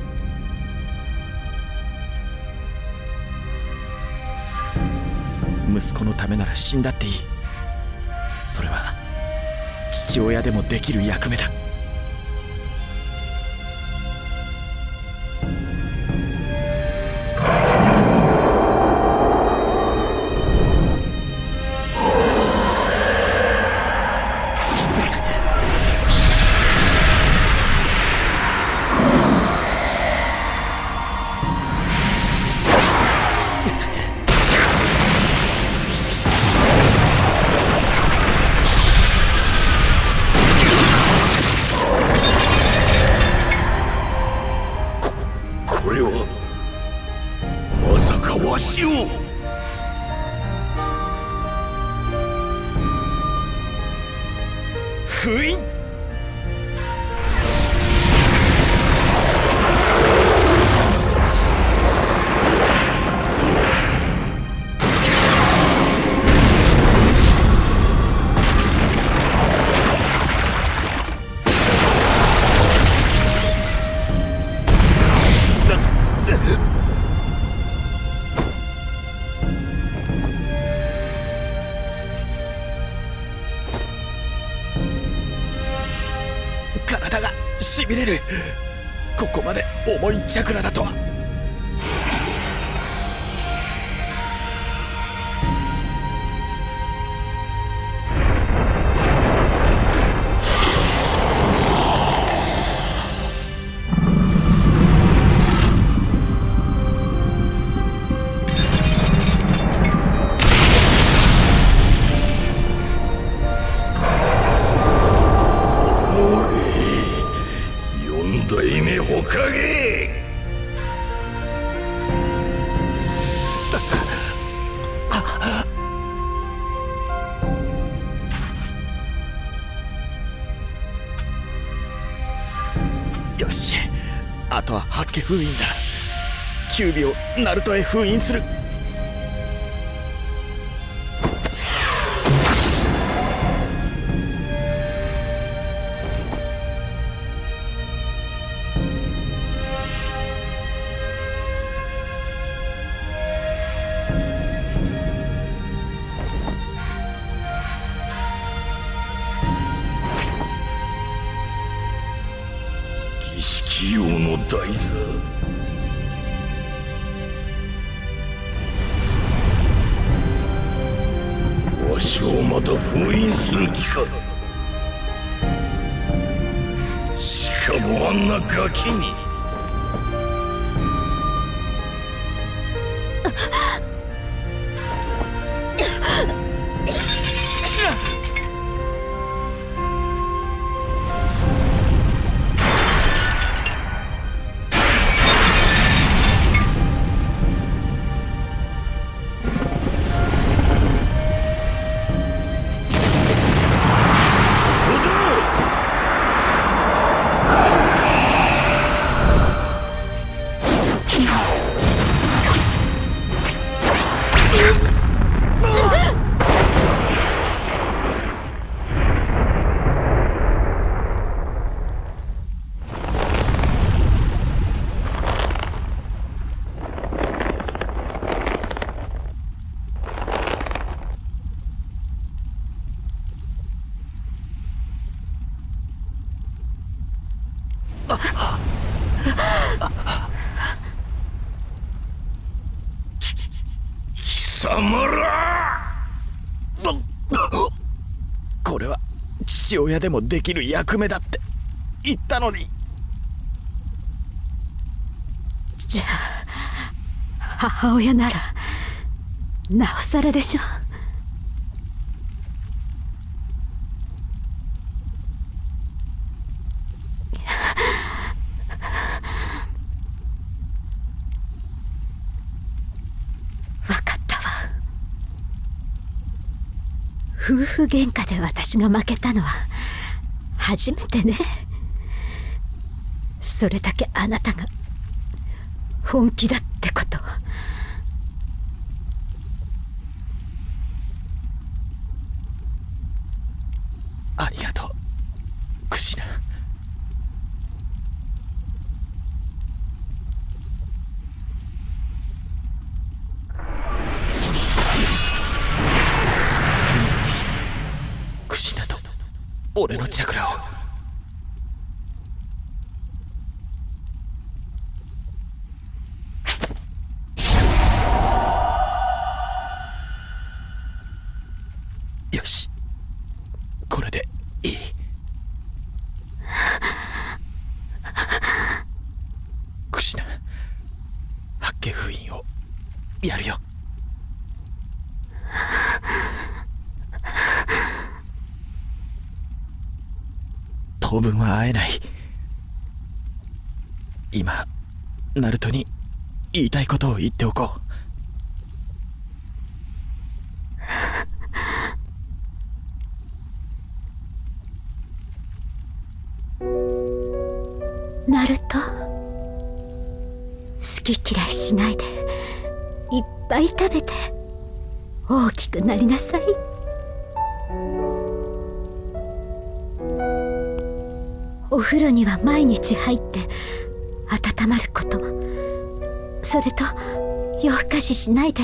息子のためなら死んだっていい。それは父親でもできる役目だ。封印だ。キュービをナルトへ封印する。でもできる役目だって言ったのに。じゃあ母親ならなおさらでしょ夫婦喧嘩で私が負けたのは初めてね。それだけあなたが本気だっ俺のチャクラを。分は会えない。今ナルトに言いたいことを言っておこう。は毎日入って温まること。それと夜更かししないで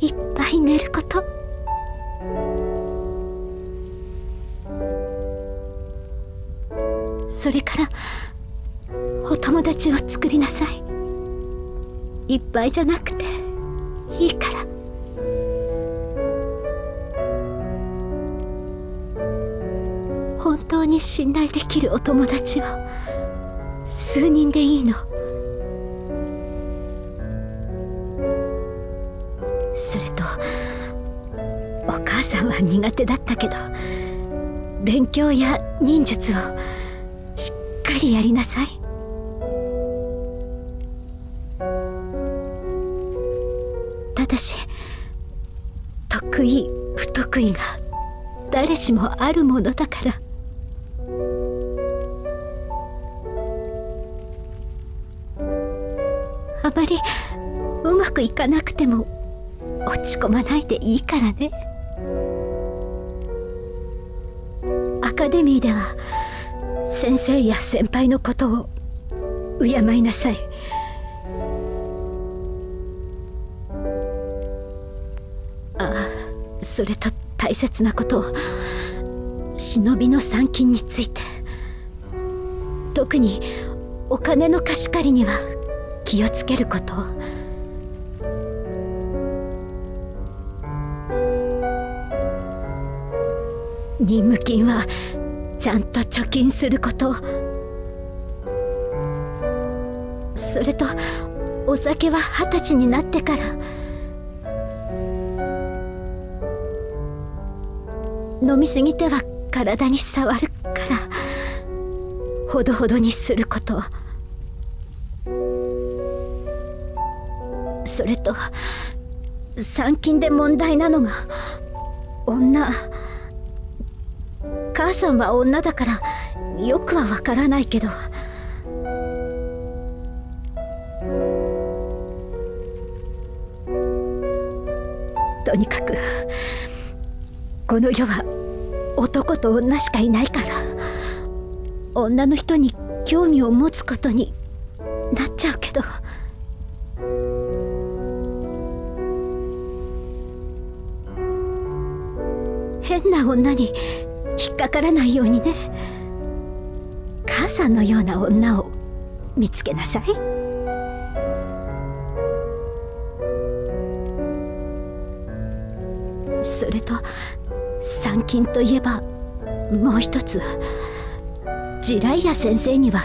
いっぱい寝ること。それからお友達を作りなさい。いっぱいじゃなくていいから。本当に信頼できるお友達を。数人でいいの。それとお母さんは苦手だったけど勉強や忍術をしっかりやりなさい。ただし得意不得意が誰しもあるものだから。なくても落ち込まないでいいからね。アカデミーでは先生や先輩のことを敬いなさい。ああそれと大切なこと忍びの参勤について。特にお金の貸し借りには気をつけること。任務金はちゃんと貯金することそれとお酒は二十歳になってから。飲みすぎては体に触るから。ほどほどにすること。それと参勤で問題なのが女。母さんは女だからよくはわからないけど。とにかくこの世は男と女しかいないから女の人に興味を持つことになっちゃうけど。変な女に引っかからないようにね。母さんのような女を見つけなさい。それと参勤といえばもう一つジライア先生には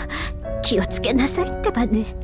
気をつけなさいってばね。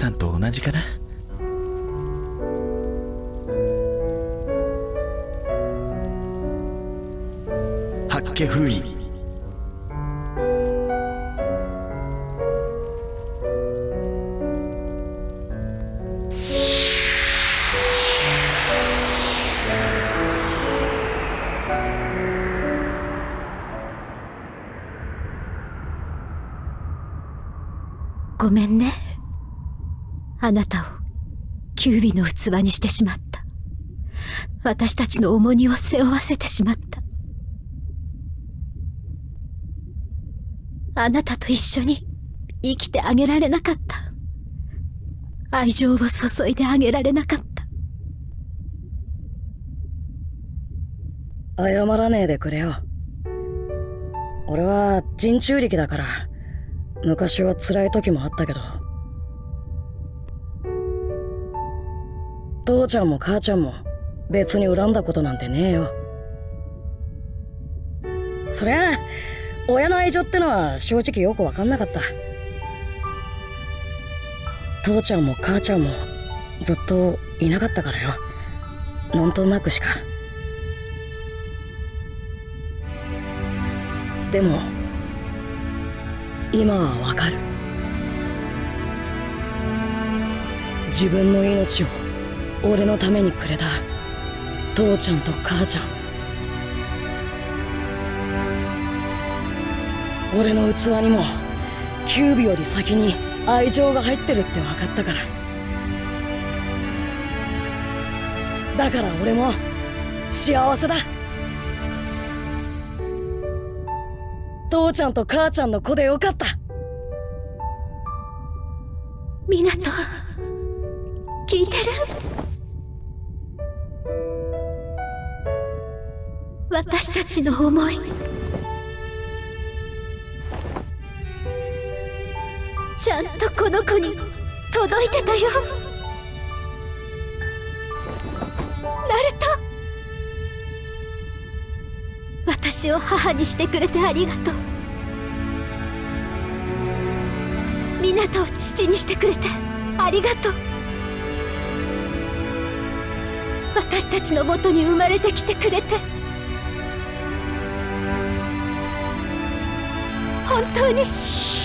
さんと同じかな？八家封印ごめんね。あなたをキュービの器にしてしまった。私たちの重荷を背負わせてしまった。あなたと一緒に生きてあげられなかった。愛情を注いであげられなかった。謝らねえでくれよ。俺は人中力だから昔は辛い時もあったけど。父ちゃんも母ちゃんも別に恨んだことなんてねえよ。そりゃあ親の愛情ってのは正直よく分かんなかった。父ちゃんも母ちゃんもずっといなかったからよ。なんとなくしか。でも今はわかる。自分の命を俺のためにくれた。父ちゃんと母ちゃん。俺の器にもキュービより先に愛情が入ってるって分かったから。だから俺も幸せだ。父ちゃんと母ちゃんの子でよかった。港聞いてる？私たちの思い。ちゃんとこの子に届いてたよ。ナルト。私を母にしてくれてありがとう。港を父にしてくれてありがとう。私たちのもとに生まれてきてくれて本当に。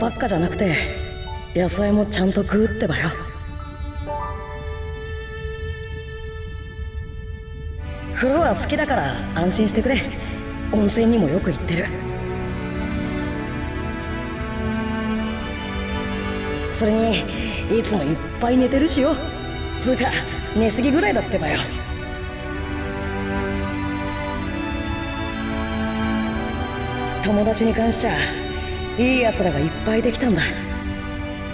ばっかじゃなくて野菜もちゃんと食うってばよ。風呂は好きだから安心してくれ。温泉にもよく行ってる。それにいつもいっぱい寝てるしよ。つうか寝すぎぐらいだってばよ。友達に関しちゃいい奴らがいっぱいできたんだ。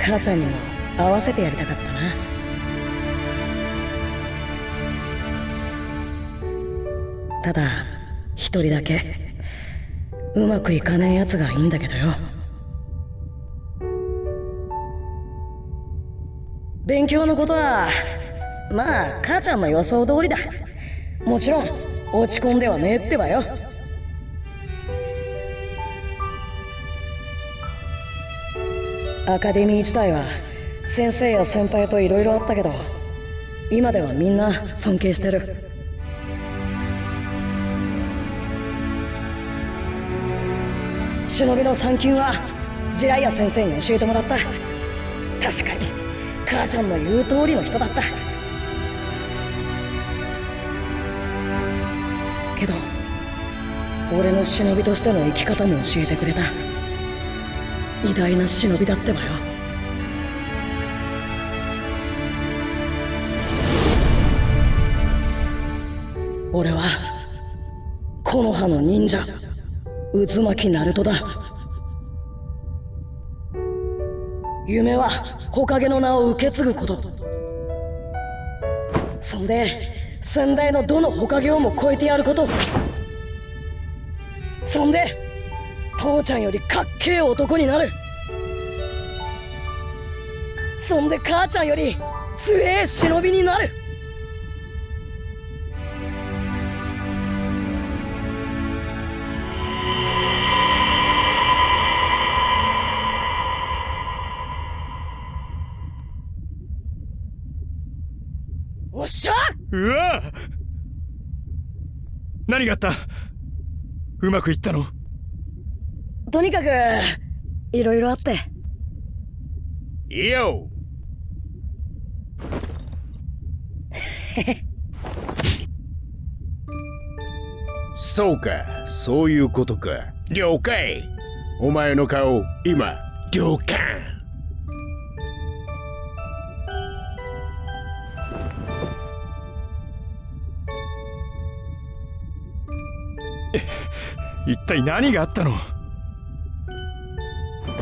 母ちゃんにも合わせてやりたかったな。ただ一人だけ。うまくいかねえ奴がいいんだけどよ。勉強のことはまあ母ちゃんの予想通りだ。もちろん落ち込んではねえってばよ。アカデミー自体は先生や先輩と色々あったけど今ではみんな尊敬してる。忍びの三級はジライア先生に教えてもらった。確かに母ちゃんの言う通りの人だった。けど俺の忍びとしての生き方も教えてくれた。偉大な忍びだってばよ。俺は木の葉の忍者渦巻きナルトだ。夢は火影の名を受け継ぐこと。そんで先代のどの火影をも超えてやること。そんで父ちゃんよりかっけえ男になる。そんで母ちゃんより強え忍びになる。おっしゃ！うわ！何があった？うまくいったの？とにかくいろいろあって。いいよそうかそういうことか。了解。お前の顔今了解。一体何があったの？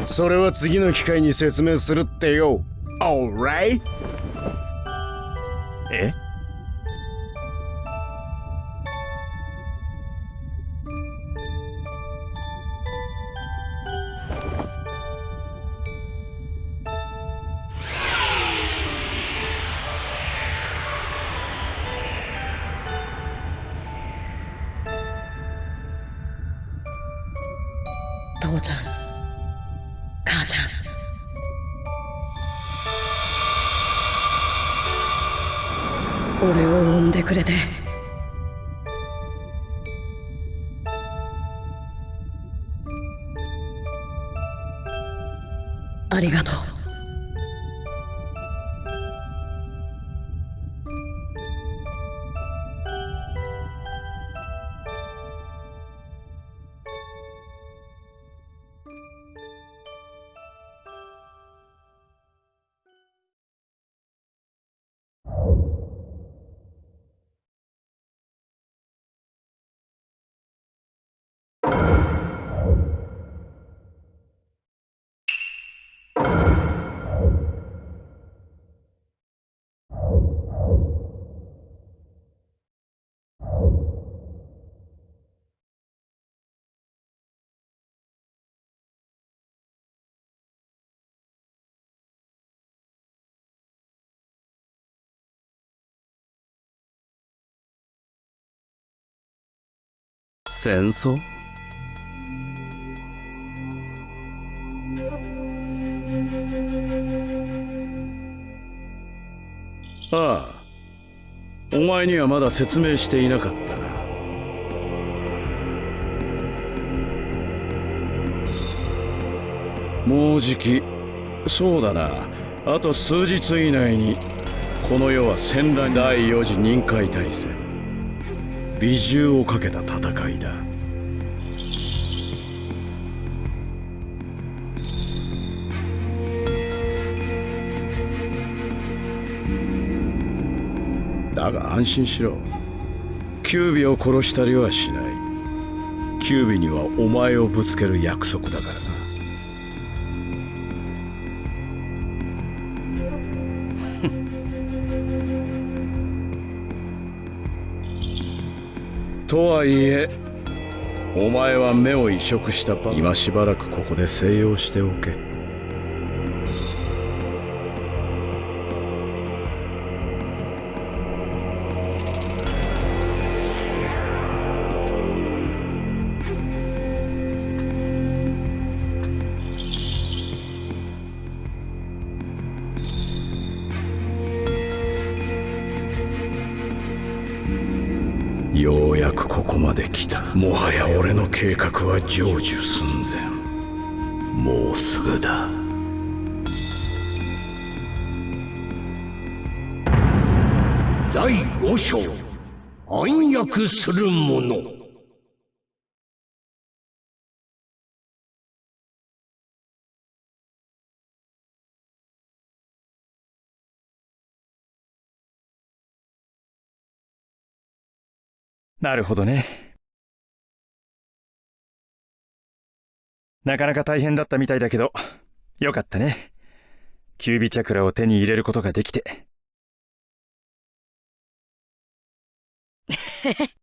それは次の機会に説明するってよ Alright? え？俺を産んでくれて。ありがとう。戦争ああお前にはまだ説明していなかったな。もうじきそうだな。あと数日以内にこの世は戦乱第4次任海大戦。美獣をかけた戦いだ。だが安心しろ。キュービを殺したりはしない。キュービにはお前をぶつける約束だからな。とはいえお前は目を移植したば今しばらくここで静養しておけ。成就寸前。もうすぐだ。第五章暗躍する者。なるほどね。なかなか大変だったみたいだけど、よかったね。キュービチャクラを手に入れることができて。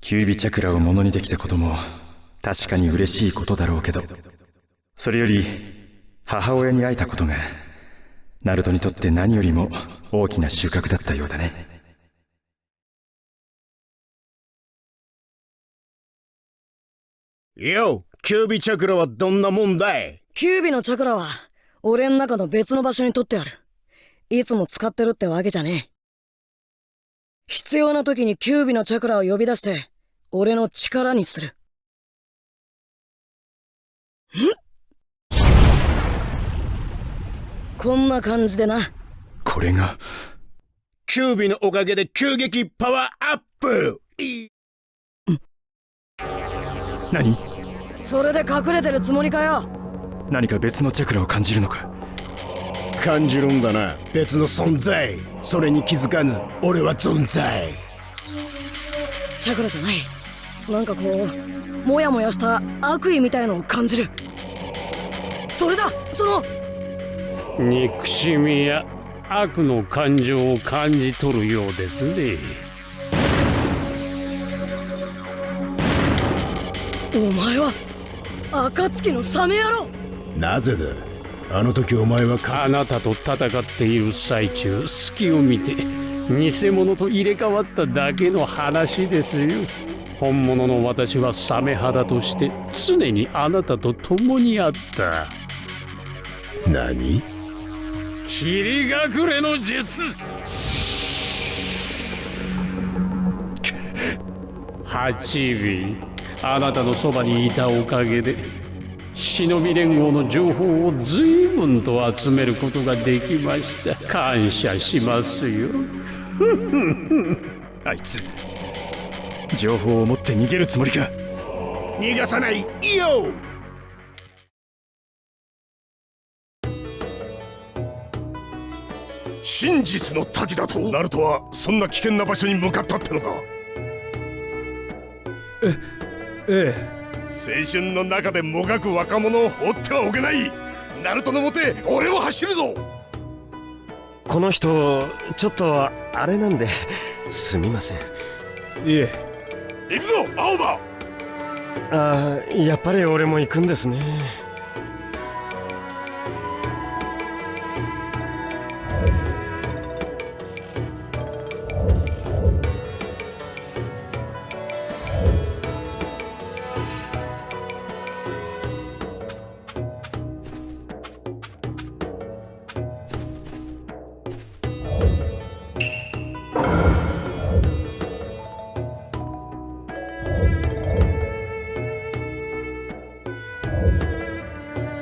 キュービチャクラをものにできたことも確かに嬉しいことだろうけど、それより母親に会えたことがナルトにとって何よりも大きな収穫だったようだね。よキュービチャクラはどんなもんだい？キュービのチャクラは俺ん中の別の場所に取ってある。いつも使ってるってわけじゃねえ。必要な時にキュービのチャクラを呼び出して俺の力にする。ん？こんな感じでな。これがキュービのおかげで急激パワーアップ。い何？それで隠れてるつもりかよ？何か別のチャクラを感じるのか？感じるんだな。別の存在。それに気づかぬ。俺は存在。チャクラじゃない。なんかこうモヤモヤした悪意みたいのを感じる。それだ！その憎しみや悪の感情を感じ取るようですねお前は暁のサメ野郎。なぜだ？あの時お前はかあなたと戦っている最中隙を見て偽物と入れ替わっただけの話ですよ。本物の私はサメ肌として常にあなたと共にあった。何？霧隠れの術。八尾あなたのそばにいたおかげで忍び連合の情報を随分と集めることができました。感謝しますよ。あいつ情報を持って逃げるつもりか？逃がさないよ！真実の滝だと？ナルトはそんな危険な場所に向かったってのか？え青春の中でもがく若者を放ってはおけない。ナルトのもて俺も走るぞ。この人ちょっとあれなんですみません。えいえ。行くぞ青葉。あーやっぱり俺も行くんですね